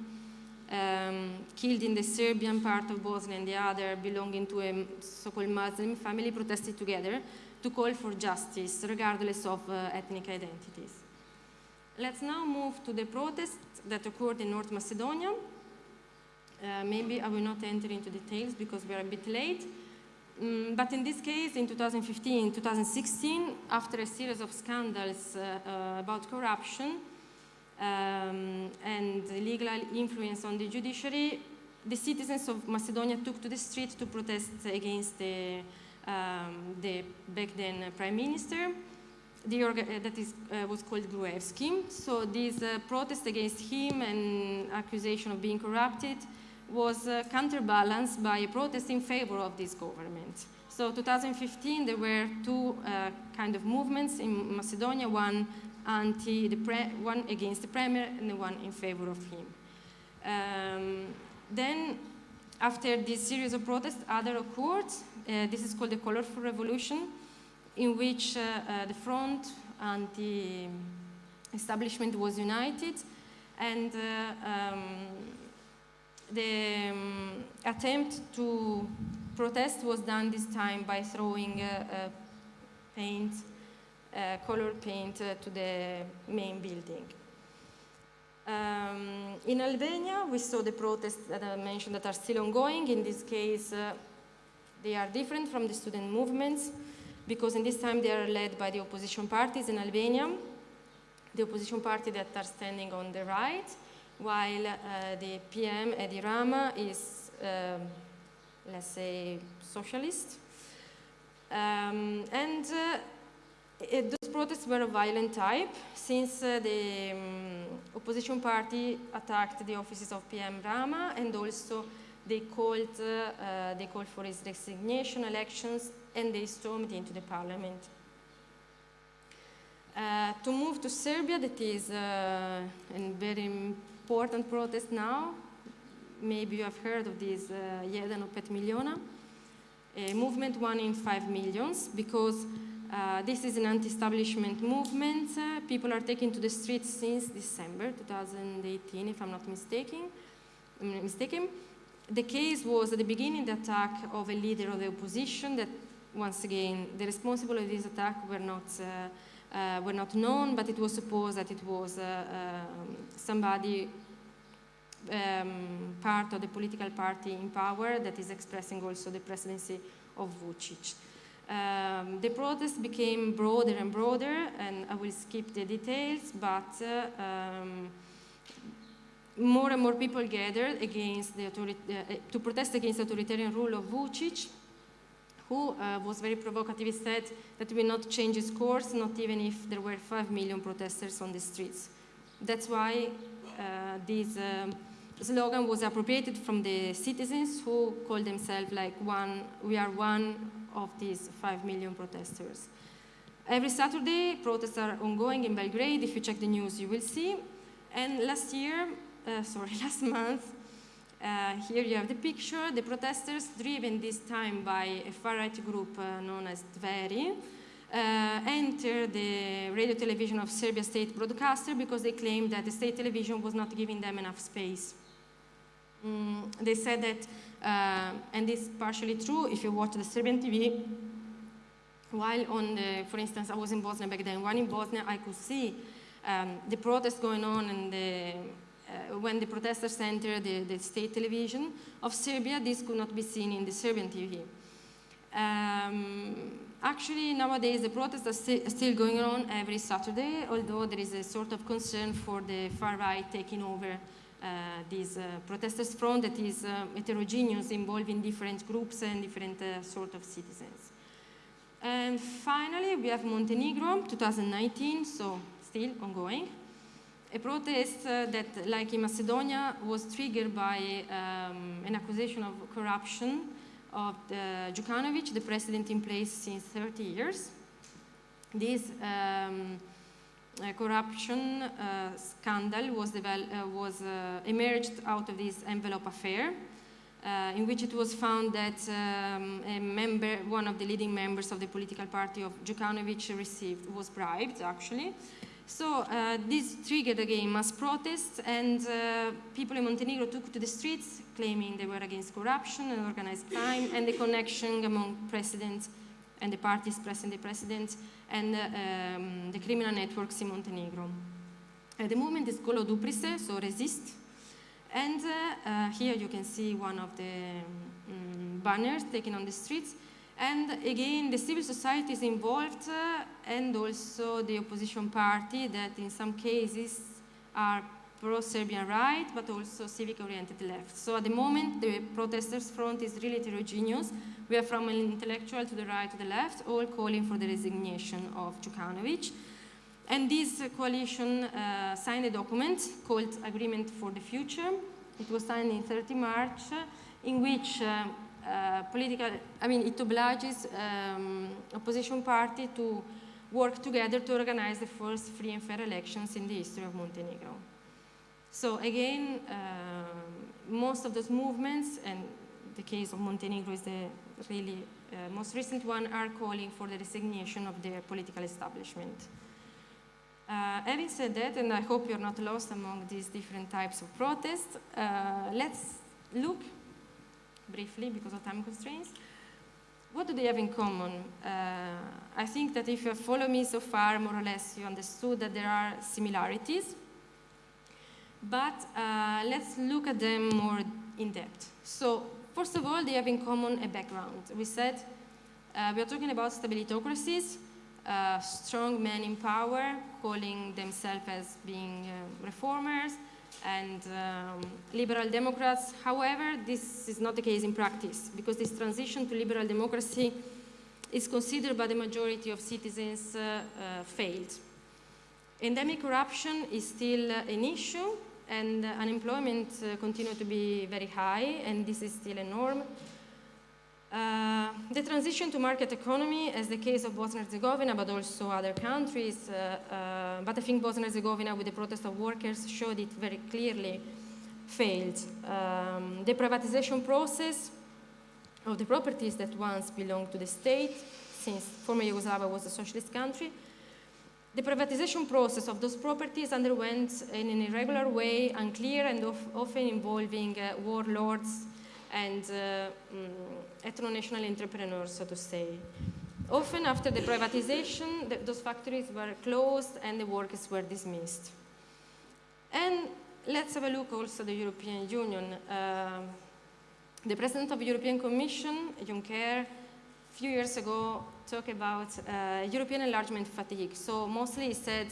um, killed in the Serbian part of Bosnia and the other belonging to a so-called Muslim family, protested together to call for justice, regardless of uh, ethnic identities. Let's now move to the protests that occurred in North Macedonia. Uh, maybe I will not enter into details because we are a bit late. Um, but in this case, in 2015, 2016, after a series of scandals uh, uh, about corruption um, and legal influence on the judiciary, the citizens of Macedonia took to the street to protest against the, um, the back then prime minister. The uh, that is, uh, was called Gruevski. So this uh, protest against him and accusation of being corrupted was uh, counterbalanced by a protest in favor of this government. So 2015, there were two uh, kind of movements in Macedonia, one, anti the one against the premier and the one in favor of him. Um, then, after this series of protests, other occurred. Uh, this is called the Colorful Revolution, in which uh, uh, the front and the establishment was united, and uh, um, the um, attempt to protest was done this time by throwing paint, uh, colored paint uh, to the main building. Um, in Albania, we saw the protests that I mentioned that are still ongoing. In this case, uh, they are different from the student movements because in this time they are led by the opposition parties in Albania, the opposition party that are standing on the right, while uh, the PM, Edi Rama, is, um, let's say, socialist. Um, and uh, it, those protests were of violent type since uh, the um, opposition party attacked the offices of PM Rama and also they called, uh, they called for his resignation elections and they stormed into the parliament. To move to Serbia, that is a very important protest now. Maybe you have heard of this uh, Jedan od pet miliona, a movement one in five millions, because uh, this is an anti-establishment movement. Uh, people are taking to the streets since December 2018, if I'm not mistaken. I'm mistaken. The case was at the beginning the attack of a leader of the opposition that, once again, the responsible of this attack were not uh, uh, were not known, but it was supposed that it was uh, um, somebody um, part of the political party in power that is expressing also the presidency of Vucic. Um, the protest became broader and broader, and I will skip the details, but uh, um, more and more people gathered against the uh, to protest against the authoritarian rule of Vucic, who uh, was very provocative. He said that will not change his course, not even if there were 5 million protesters on the streets. That's why uh, this um, slogan was appropriated from the citizens who call themselves like one, we are one of these 5 million protesters. Every Saturday, protests are ongoing in Belgrade. If you check the news, you will see. And last year, uh, sorry, last month, uh, here you have the picture, the protesters driven this time by a far-right group uh, known as Dveri, uh, entered the radio television of Serbia state broadcaster because they claimed that the state television was not giving them enough space. Mm, they said that, uh, and this is partially true if you watch the Serbian TV, while on the, for instance, I was in Bosnia back then, while in Bosnia I could see um, the protests going on and the, uh, when the protesters entered the, the, state television of Serbia, this could not be seen in the Serbian TV. Um, actually, nowadays the protests are sti still going on every Saturday, although there is a sort of concern for the far right taking over uh, this uh, protesters front that is uh, heterogeneous, involving different groups and different sort of citizens. And finally, we have Montenegro, 2019, so still ongoing. A protest uh, that, like in Macedonia, was triggered by um, an accusation of corruption of the Djukanovic, the president in place since 30 years. This um, corruption uh, scandal was, uh, was uh, emerged out of this envelope affair, uh, in which it was found that um, a member, one of the leading members of the political party of Djukanovic received, was bribed actually. So uh, this triggered again mass protests and uh, people in Montenegro took to the streets claiming they were against corruption and organized crime and the connection among presidents and the parties pressing the president and uh, um, the criminal networks in Montenegro. Uh, the movement is called Oduprise, so resist. And uh, uh, here you can see one of the um, banners taken on the streets. And again, the civil society is involved and also the opposition party that in some cases are pro-Serbian right, but also civic-oriented left. So at the moment, the protesters' front is really heterogeneous. We are from an intellectual to the right to the left, all calling for the resignation of Djukanovic. And this coalition uh, signed a document called Agreement for the Future. It was signed in 30 March, in which uh, uh, political, I mean, it obliges um, opposition party to work together to organize the first free and fair elections in the history of Montenegro. So again, uh, most of those movements, and the case of Montenegro is the really uh, most recent one, are calling for the resignation of their political establishment. Uh, having said that, and I hope you're not lost among these different types of protests, uh, let's look briefly because of time constraints. What do they have in common? Uh, I think that if you follow me so far, more or less, you understood that there are similarities. But uh, let's look at them more in depth. So, first of all, they have in common a background. We said uh, we are talking about stabilitocracies, uh, strong men in power, calling themselves as being uh, reformers, and um, liberal Democrats. However, this is not the case in practice because this transition to liberal democracy is considered by the majority of citizens uh, uh, failed. Endemic corruption is still an issue and unemployment uh, continues to be very high and this is still a norm. Uh, the transition to market economy, as the case of Bosnia-Herzegovina, but also other countries, uh, uh, but I think Bosnia-Herzegovina with the protest of workers showed it very clearly failed. Um, the privatization process of the properties that once belonged to the state, since former Yugoslavia was a socialist country, the privatization process of those properties underwent in an irregular way, unclear and of, often involving uh, warlords and uh, um, ethno-national entrepreneurs, so to say. Often after the privatization, the, those factories were closed and the workers were dismissed. And let's have a look also at the European Union. Uh, the President of the European Commission, Juncker, a few years ago talked about uh, European enlargement fatigue. So mostly he said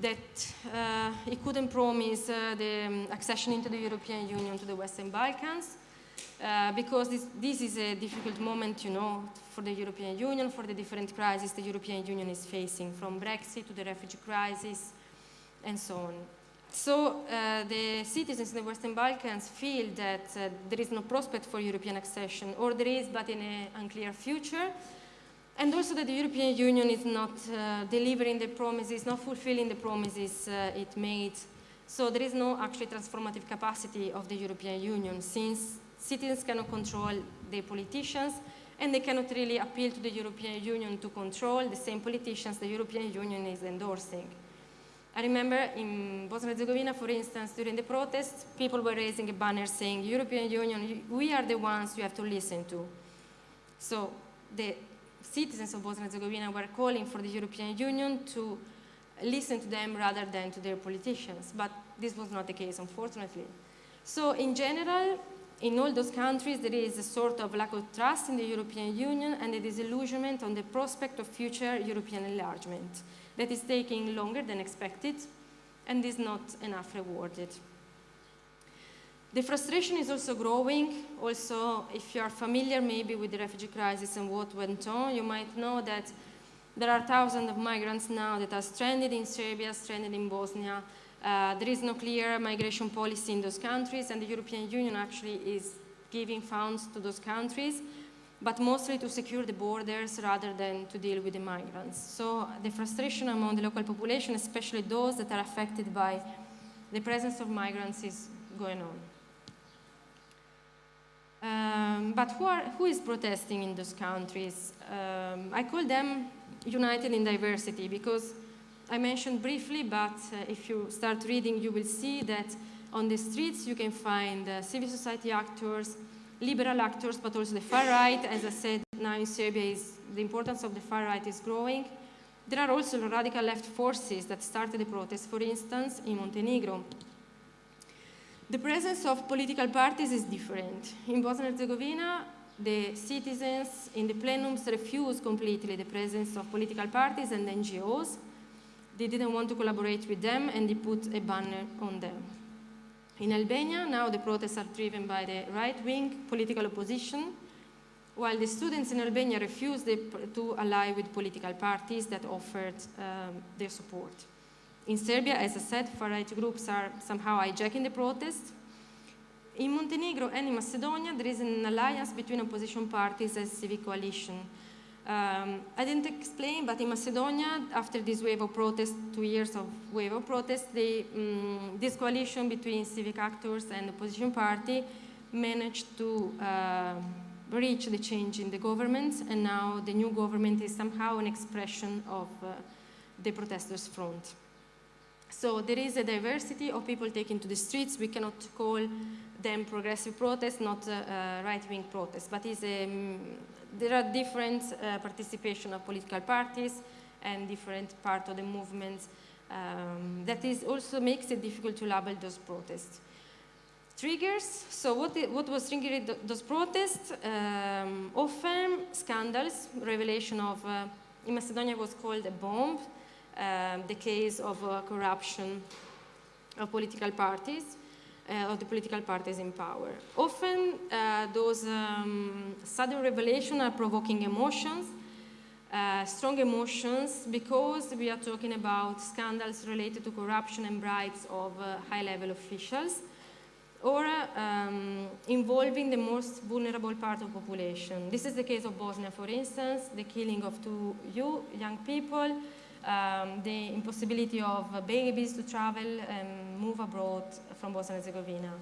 that uh, he couldn't promise uh, the um, accession into the European Union to the Western Balkans uh, because this, this, is a difficult moment, you know, for the European Union, for the different crises the European Union is facing, from Brexit to the refugee crisis, and so on. So uh, the citizens in the Western Balkans feel that uh, there is no prospect for European accession, or there is, but in an unclear future, and also that the European Union is not uh, delivering the promises, not fulfilling the promises uh, it made So there is no actually transformative capacity of the European Union since citizens cannot control their politicians and they cannot really appeal to the European Union to control the same politicians the European Union is endorsing. I remember in Bosnia and Herzegovina, for instance, during the protests, people were raising a banner saying, European Union, we are the ones you have to listen to. So the citizens of Bosnia and Herzegovina were calling for the European Union to listen to them rather than to their politicians. But this was not the case, unfortunately. So in general, in all those countries, there is a sort of lack of trust in the European Union and a disillusionment on the prospect of future European enlargement that is taking longer than expected and is not enough rewarded. The frustration is also growing. Also, if you are familiar maybe with the refugee crisis and what went on, you might know that there are thousands of migrants now that are stranded in Serbia, stranded in Bosnia. Uh, there is no clear migration policy in those countries, and the European Union actually is giving funds to those countries but mostly to secure the borders rather than to deal with the migrants. So the frustration among the local population, especially those that are affected by the presence of migrants, is going on. Um, but who, are, who is protesting in those countries? Um, I call them united in diversity because I mentioned briefly, but uh, if you start reading, you will see that on the streets you can find uh, civil society actors, liberal actors, but also the far right. As I said, now in Serbia, is, the importance of the far right is growing. There are also radical left forces that started the protest, for instance, in Montenegro. The presence of political parties is different. In Bosnia and Herzegovina, the citizens in the plenums refused completely the presence of political parties and NGOs. They didn't want to collaborate with them and they put a banner on them. In Albania, now the protests are driven by the right-wing political opposition, while the students in Albania refused to ally with political parties that offered um, their support. In Serbia, as I said, far-right groups are somehow hijacking the protests. In Montenegro and in Macedonia, there is an alliance between opposition parties as civic coalition. Um, I didn't explain, but in Macedonia, after this wave of protests, two years of wave of protests, um, this coalition between civic actors and opposition party managed to uh, reach the change in the government, and now the new government is somehow an expression of uh, the protesters' front. So there is a diversity of people taking to the streets. We cannot call them progressive protests, not uh, right-wing protests, but um, there are different uh, participation of political parties and different part of the movements. um, that is also makes it difficult to label those protests. Triggers, so what, what was triggering th those protests? Um, often scandals, revelation of, uh, in Macedonia was called a bomb, um, the case of uh, corruption of political parties uh, of the political parties in power. Often uh, those um, sudden revelations are provoking emotions, uh, strong emotions, because we are talking about scandals related to corruption and bribes of uh, high-level officials, or um, involving the most vulnerable part of population. This is the case of Bosnia, for instance, the killing of two young people, um, the impossibility of babies to travel and move abroad from Bosnia and Herzegovina.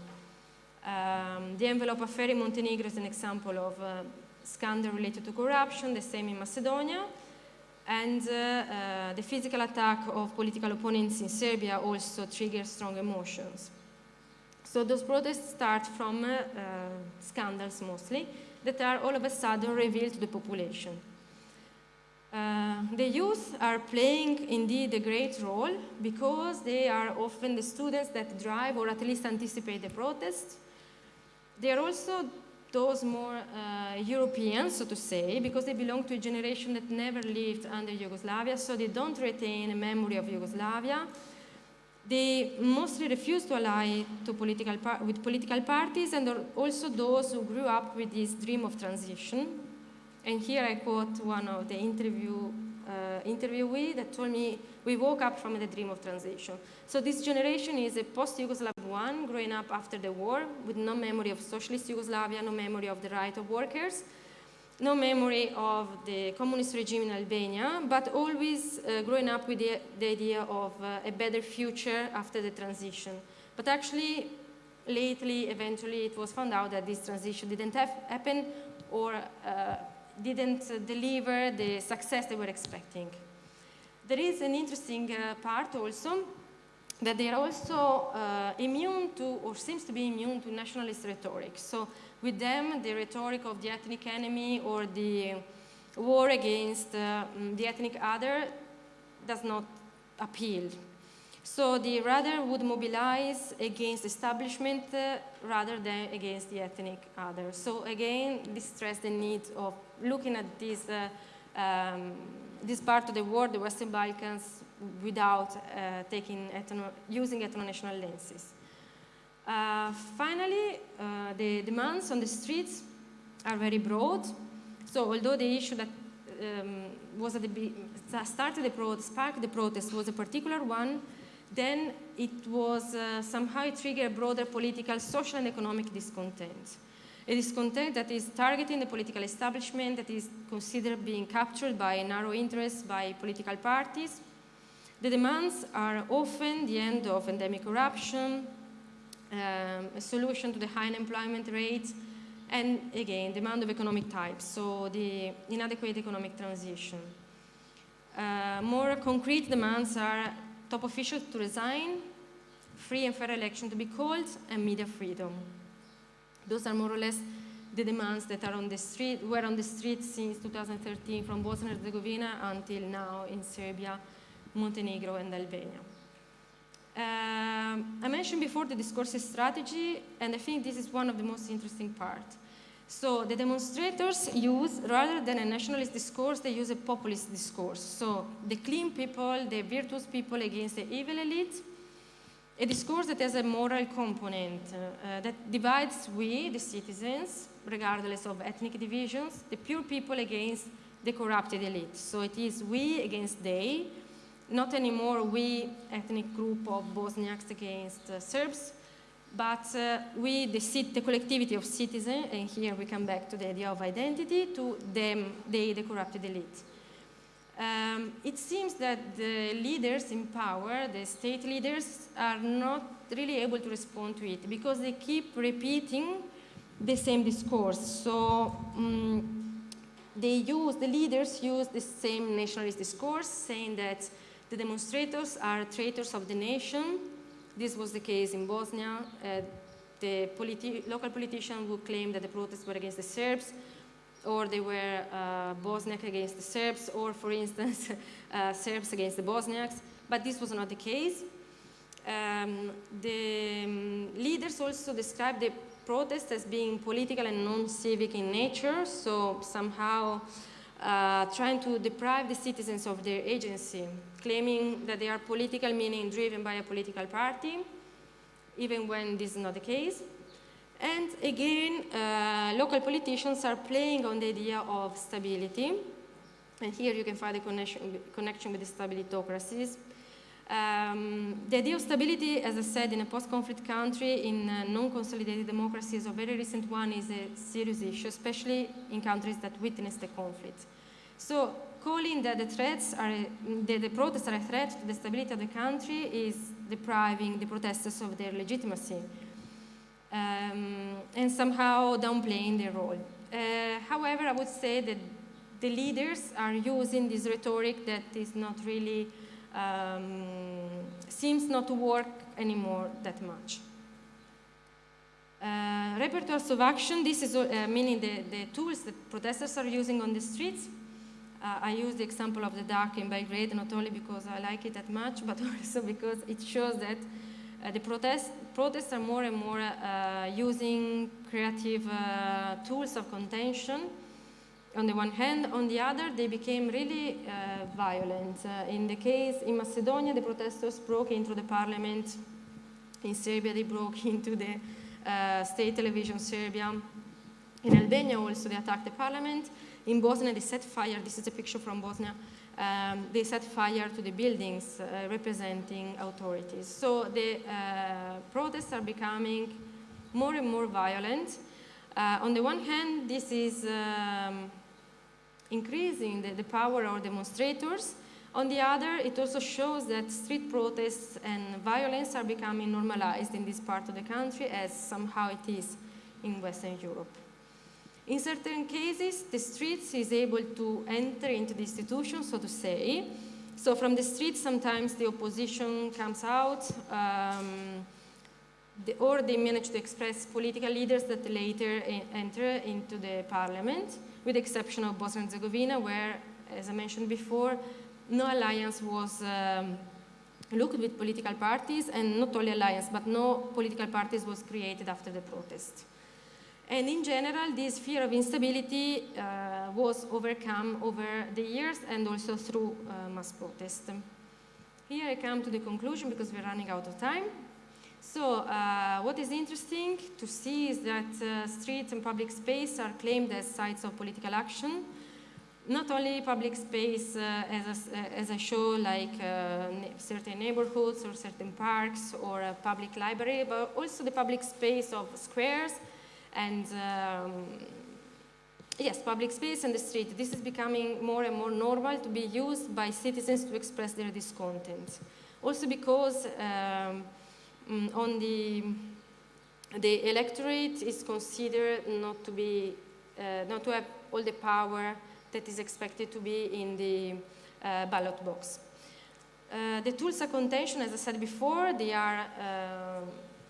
Um, the envelope affair in Montenegro is an example of a scandal related to corruption, the same in Macedonia. And uh, uh, the physical attack of political opponents in Serbia also triggers strong emotions. So those protests start from uh, uh scandals mostly that are all of a sudden revealed to the population. Uh, the youth are playing indeed a great role because they are often the students that drive or at least anticipate the protest. They are also those more uh, European, so to say, because they belong to a generation that never lived under Yugoslavia, so they don't retain a memory of Yugoslavia. They mostly refuse to ally to political with political parties and also those who grew up with this dream of transition, and here I quote one of the interview, uh, interviewee that told me, we woke up from the dream of transition. So this generation is a post-Yugoslav one, growing up after the war, with no memory of socialist Yugoslavia, no memory of the right of workers. no memory of the communist regime in Albania, but always uh, growing up with the, the idea of uh, a better future after the transition. But actually, lately, eventually, it was found out that this transition didn't have happen or uh, didn't deliver the success they were expecting. There is an interesting uh, part also that they are also uh, immune to, or seems to be immune to nationalist rhetoric. So with them, the rhetoric of the ethnic enemy or the war against uh, the ethnic other does not appeal. So they rather would mobilize against establishment uh, rather than against the ethnic other. So again, this stress the need of looking at this, uh, um, this part of the world, the Western Balkans, without uh, taking ethno using ethno-national lenses. Uh, finally, uh, the demands on the streets are very broad. So although the issue that um, was at the started the protest, sparked the protest was a particular one, then it was uh, somehow triggered broader political, social, and economic discontent. A discontent that is targeting the political establishment, that is considered being captured by narrow interests by political parties. The demands are often the end of endemic corruption, um, a solution to the high unemployment rates, and again, demand of economic types, so the inadequate economic transition. Uh, more concrete demands are top officials to resign, free and fair election to be called, and media freedom. Those are more or less the demands that are on the street, were on the street since 2013 from Bosnia and Herzegovina until now in Serbia, Montenegro, and Albania. Um, I mentioned before the discoursive strategy, and I think this is one of the most interesting parts. So the demonstrators use, rather than a nationalist discourse, they use a populist discourse. So the clean people, the virtuous people against the evil elite, a discourse that has a moral component uh, that divides we, the citizens, regardless of ethnic divisions, the pure people against the corrupted elite. So it is we against they, not anymore we, ethnic group of Bosniaks against uh, Serbs, but uh, we, the, the, collectivity of citizens, and here we come back to the idea of identity, to them, they, the corrupted elite. Um, it seems that the leaders in power, the state leaders, are not really able to respond to it because they keep repeating the same discourse. So um, they use, the leaders use the same nationalist discourse, saying that the demonstrators are traitors of the nation. This was the case in Bosnia. Uh, the politi local politicians would claim that the protests were against the Serbs, or they were uh, Bosniak against the Serbs, or for instance, uh, Serbs against the Bosniaks. But this was not the case. Um, the um, leaders also described the protest as being political and non-civic in nature, so somehow uh, trying to deprive the citizens of their agency, claiming that they are political, meaning driven by a political party, even when this is not the case. And again, uh, local politicians are playing on the idea of stability. And here you can find a connection, connection with the stabilitocracies. Um, the idea of stability, as I said, in a post-conflict country, in non-consolidated democracies, a very recent one is a serious issue, especially in countries that witness the conflict. So calling that the threats are, that the protests are a threat to the stability of the country is depriving the protesters of their legitimacy um, and somehow downplaying their role. Uh, however, I would say that the leaders are using this rhetoric that is not really um, seems not to work anymore that much. Uh, repertoires of action, this is uh, meaning the, the tools that protesters are using on the streets. Uh, I use the example of the DAC in Belgrade, not only because I like it that much, but also because it shows that uh, the protest, protests are more and more uh, using creative uh, tools of contention on the one hand. On the other, they became really uh, violent. Uh, in the case in Macedonia, the protesters broke into the parliament. In Serbia, they broke into the uh, state television Serbia. In Albania, also, they attacked the parliament. In Bosnia, they set fire. This is a picture from Bosnia. Um, they set fire to the buildings uh, representing authorities. So the uh, protests are becoming more and more violent. Uh, on the one hand, this is um, increasing the, the power of demonstrators. On the other, it also shows that street protests and violence are becoming normalized in this part of the country as somehow it is in Western Europe. In certain cases, the streets is able to enter into the institution, so to say. So from the streets, sometimes the opposition comes out, um, the, or they manage to express political leaders that later enter into the parliament, with the exception of Bosnia and Herzegovina, where, as I mentioned before, no alliance was um, looked with political parties, and not only alliance, but no political parties was created after the protest. And in general, this fear of instability uh, was overcome over the years and also through uh, mass protest. Here I come to the conclusion because we're running out of time. So uh, what is interesting to see is that uh, streets and public space are claimed as sites of political action. Not only public space uh, as, a, as a show like uh, certain neighborhoods or certain parks or a public library, but also the public space of squares, and um, yes, public space and the street. This is becoming more and more normal to be used by citizens to express their discontent. Also because um, mm, on the the electorate is considered not to be uh, not to have all the power that is expected to be in the uh, ballot box. Uh, the tools of contention, as I said before, they are uh,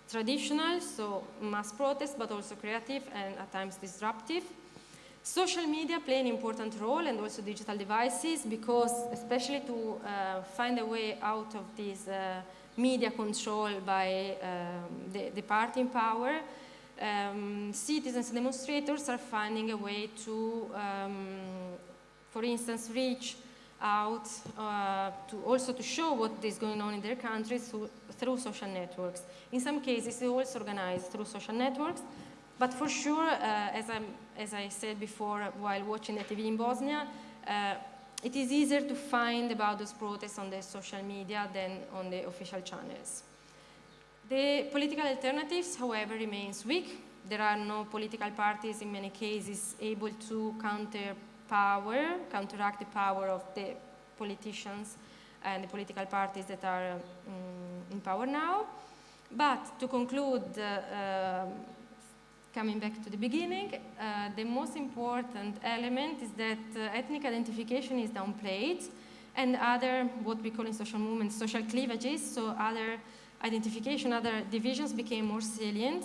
traditional, so mass protest, but also creative and at times disruptive. Social media play an important role and also digital devices because especially to uh, find a way out of this uh, media control by um, the, the, party in power, um, citizens demonstrators are finding a way to, um, for instance, reach out uh, to also to show what is going on in their countries through, through social networks. In some cases, it's also organized through social networks, but for sure, uh, as, as, i said before while watching the TV in Bosnia, uh, it is easier to find about those protests on the social media than on the official channels. The political alternatives, however, remains weak. There are no political parties in many cases able to counter power, counteract the power of the politicians and the political parties that are um, in power now. But to conclude, uh, um, coming back to the beginning, uh, the most important element is that uh, ethnic identification is downplayed and other, what we call in social movements, social cleavages, so other identification, other divisions became more salient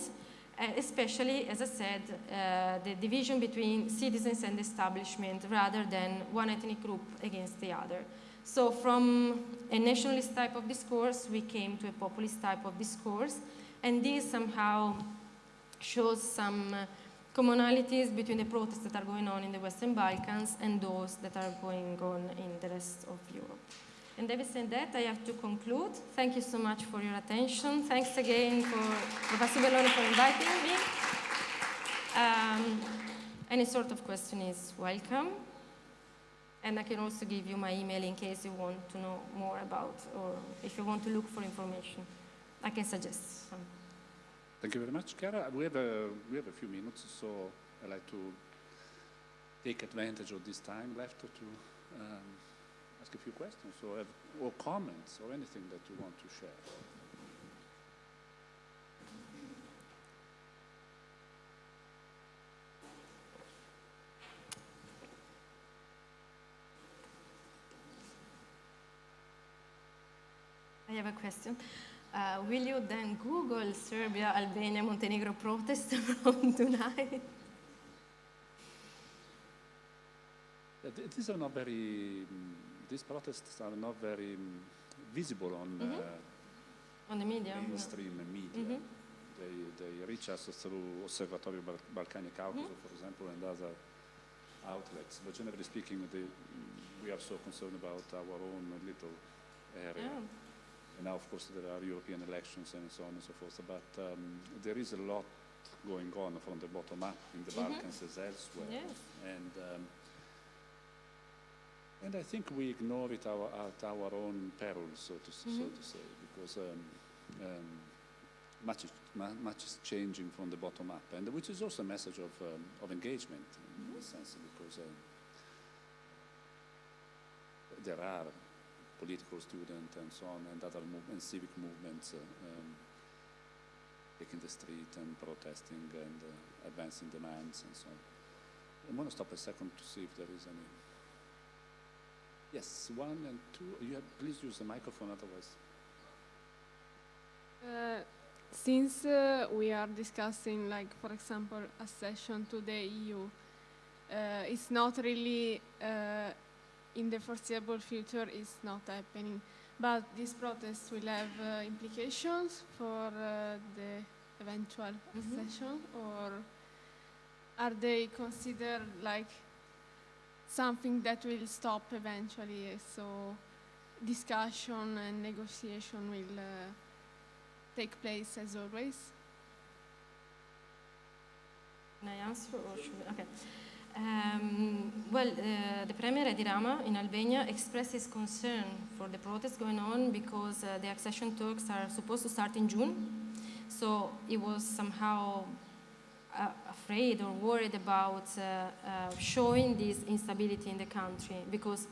uh, especially, as I said, uh, the division between citizens and establishment rather than one ethnic group against the other. So from a nationalist type of discourse, we came to a populist type of discourse, and this somehow shows some uh, commonalities between the protests that are going on in the Western Balkans and those that are going on in the rest of Europe. And having said that, I have to conclude. Thank you so much for your attention. Thanks again for Professor Belloni for inviting me. Um, any sort of question is welcome. And I can also give you my email in case you want to know more about or if you want to look for information. I can suggest some. Thank you very much, Chiara. We have a, we have a few minutes, so I'd like to take advantage of this time left to um, ask a few questions or, have, or comments or anything that you want to share. I have a question. Uh, will you then Google Serbia, Albania, Montenegro protest from tonight? These are not very um, these protests are not very um, visible on mm -hmm. uh, on the media, mainstream yeah. media. Mm -hmm. They they reach us through Osservatorio Bal Balcani Caucaso, mm -hmm. for example, and other outlets. But generally speaking, they, we are so concerned about our own little area. Yeah. And now, of course, there are European elections and so on and so forth. But um, there is a lot going on from the bottom up in the mm-hmm. Balkans as elsewhere. Yes. And um, and I think we ignore it our, at our own peril, so to, mm -hmm. so mm-hmm. to say, because um, um, much, is, much is changing from the bottom up, and which is also a message of, um, of engagement in mm -hmm. a sense, because um, there are political students and so on, and other and civic movements uh, um, taking the street and protesting and uh, advancing demands and so on. I'm going to stop a second to see if there is any. Yes, one and two. You have, please use the microphone, otherwise. Uh, since uh, we are discussing, like, for example, accession to the EU, uh, it's not really uh, in the foreseeable future, is not happening. But these protests will have uh, implications for uh, the eventual Mhm. accession, or are they considered like something that will stop eventually? So discussion and negotiation will. Uh, take place as always. Can I answer or should we? Okay. Um, well, uh, the Premier Edi Rama in Albania expressed his concern for the protests going on because uh, the accession talks are supposed to start in June. So he was somehow uh, afraid or worried about uh, uh, showing this instability in the country because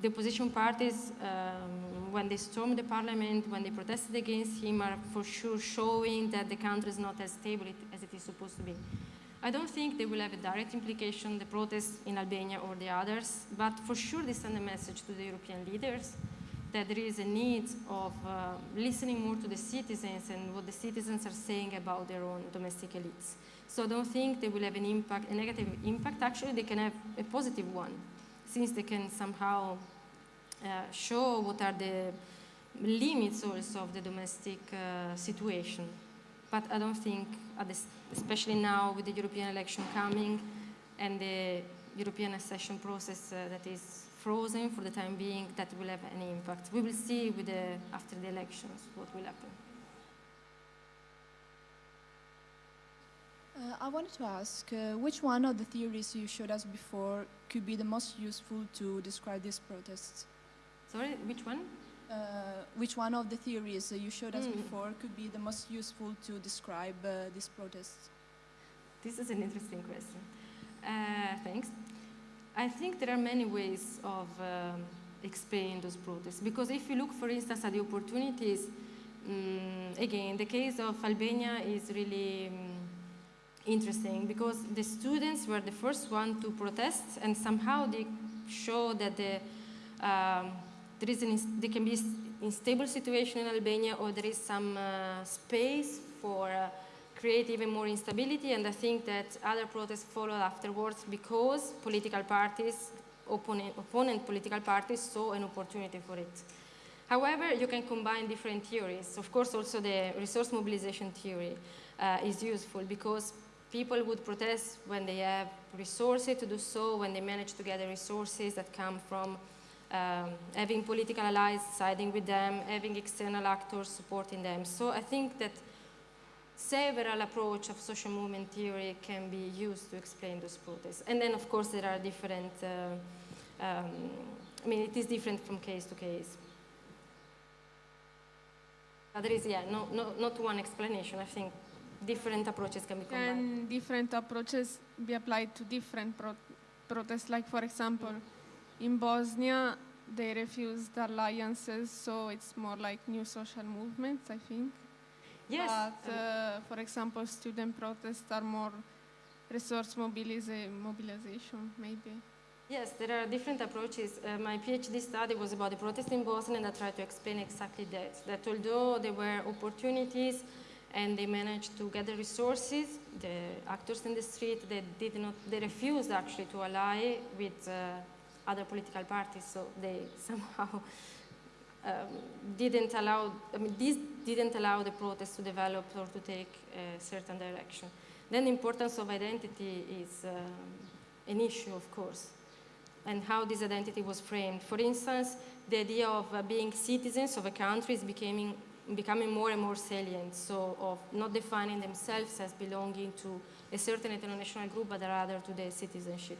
the opposition parties, um, when they stormed the parliament, when they protested against him, are for sure showing that the country is not as stable as it is supposed to be. I don't think they will have a direct implication, the protests in Albania or the others, but for sure they send a message to the European leaders that there is a need of uh, listening more to the citizens and what the citizens are saying about their own domestic elites. So I don't think they will have an impact, a negative impact. Actually, they can have a positive one, since they can somehow uh, show what are the limits also of the domestic uh, situation. But I don't think, at this, especially now with the European election coming and the European accession process uh, that is frozen for the time being, that will have any impact. We will see with the, after the elections what will happen. Uh, I wanted to ask uh, which one of the theories you showed us before could be the most useful to describe these protests? Sorry, which one? Uh, which one of the theories you showed us Mm. before could be the most useful to describe uh, these protests? This is an interesting question. Uh, thanks. I think there are many ways of um, explaining those protests because if you look, for instance, at the opportunities, mm, again, the case of Albania is really mm, interesting because the students were the first one to protest and somehow they show that the, um, there, is an there can be unstable situation in Albania or there is some uh, space for uh, create even more instability and I think that other protests followed afterwards because political parties, opponent, opponent political parties saw an opportunity for it. However, you can combine different theories. Of course, also the resource mobilization theory uh, is useful because people would protest when they have resources to do so, when they manage to gather resources that come from um, having political allies siding with them, having external actors supporting them. So I think that several approach of social movement theory can be used to explain those protests. And then, of course, there are different, uh, um, I mean, it is different from case to case. But there is, yeah, no, no, not one explanation. I think different approaches can be combined. Can different approaches be applied to different pro- protests? Like, for example, in Bosnia, they refused alliances, so it's more like new social movements, I think. yes, But, uh, for example, student protests are more resource mobiliza- mobilization, maybe. Yes, there are different approaches. Uh, my PhD study was about the protest in Bosnia, and I tried to explain exactly that. That although there were opportunities and they managed to gather resources, the actors in the street they did not, they refused actually to ally with uh, other political parties. So they somehow um, didn't allow. I mean, this didn't allow the protest to develop or to take a certain direction. Then the importance of identity is um, an issue, of course and how this identity was framed. For instance, the idea of uh, being citizens of a country is becoming, becoming more and more salient, so of not defining themselves as belonging to a certain international group, but rather to their citizenship.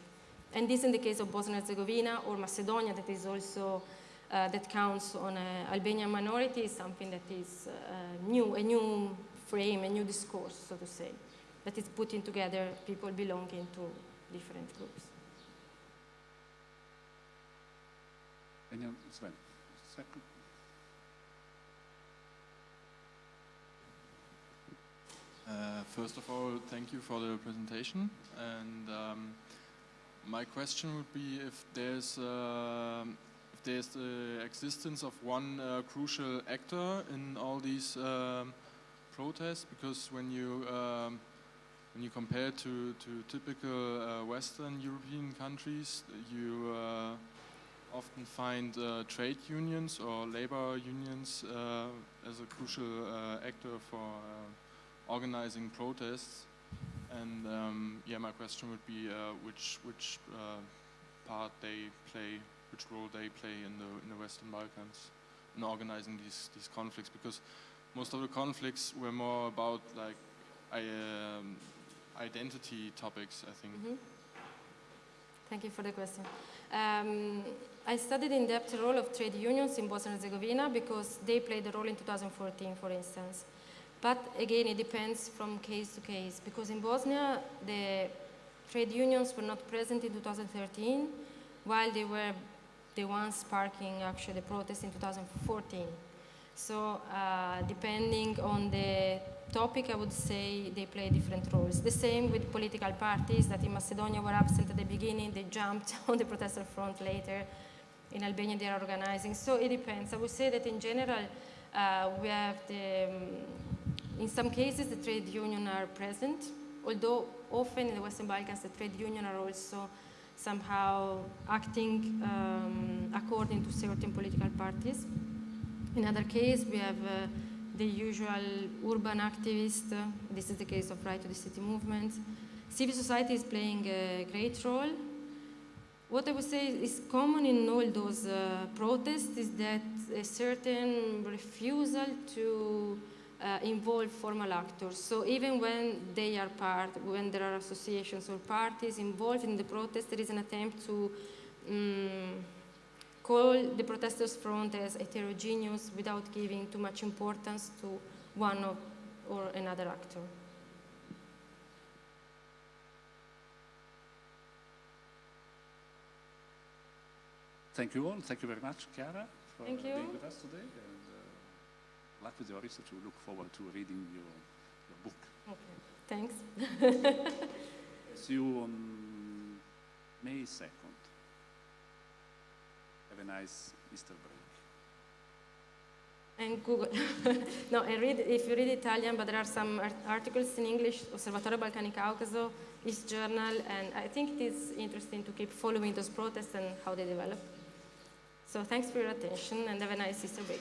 And this in the case of Bosnia and Herzegovina or Macedonia, that is also, uh, that counts on uh, Albanian minority, is something that is uh, new, a new frame, a new discourse, so to say, that is putting together people belonging to different groups. Any other, Sven? Second? Uh, First of all, thank you for the presentation. And um, my question would be if there's um, if there's the existence of one uh, crucial actor in all these um, protests, because when you um, when you compare to to typical uh, Western European countries, you uh, often find uh, trade unions or labor unions uh, as a crucial uh, actor for. Uh, organizing protests. And um, yeah, my question would be uh, which which uh, part they play, which role they play in the in the Western Balkans in organizing these these conflicts, because most of the conflicts were more about like um, identity topics, I think. Mhm. Thank you for the question. Um, I studied in depth the role of trade unions in Bosnia and Herzegovina because they played a role in 2014, for instance. But again, it depends from case to case because in Bosnia, the trade unions were not present in 2013, while they were the ones sparking actually the protest in 2014. So uh, depending on the topic, I would say they play different roles. The same with political parties that in Macedonia were absent at the beginning, they jumped on the protester front later. In Albania, they are organizing. So it depends. I would say that in general, uh, we have the, um, in some cases, the trade union are present, although often in the Western Balkans, the trade union are also somehow acting um, according to certain political parties. In other case, we have uh, the usual urban activists. uh, this is the case of Right to the City movement. Civil society is playing a great role. What I would say is common in all those uh, protests is that a certain refusal to uh, involve formal actors. So even when they are part, when there are associations or parties involved in the protest, there is an attempt to um, call the protesters' front as heterogeneous without giving too much importance to one of, or another actor. Thank you all. Thank you very much, Chiara, for Thank being with us today. Luck with your research. We look forward to reading your, your book. Okay. Thanks. See you on May 2nd. Have a nice Easter break. And Google. no, I read, if you read Italian, but there are some art- articles in English, Osservatorio Balcani Caucaso, East Journal, and I think it is interesting to keep following those protests and how they develop. So thanks for your attention and have a nice Easter break.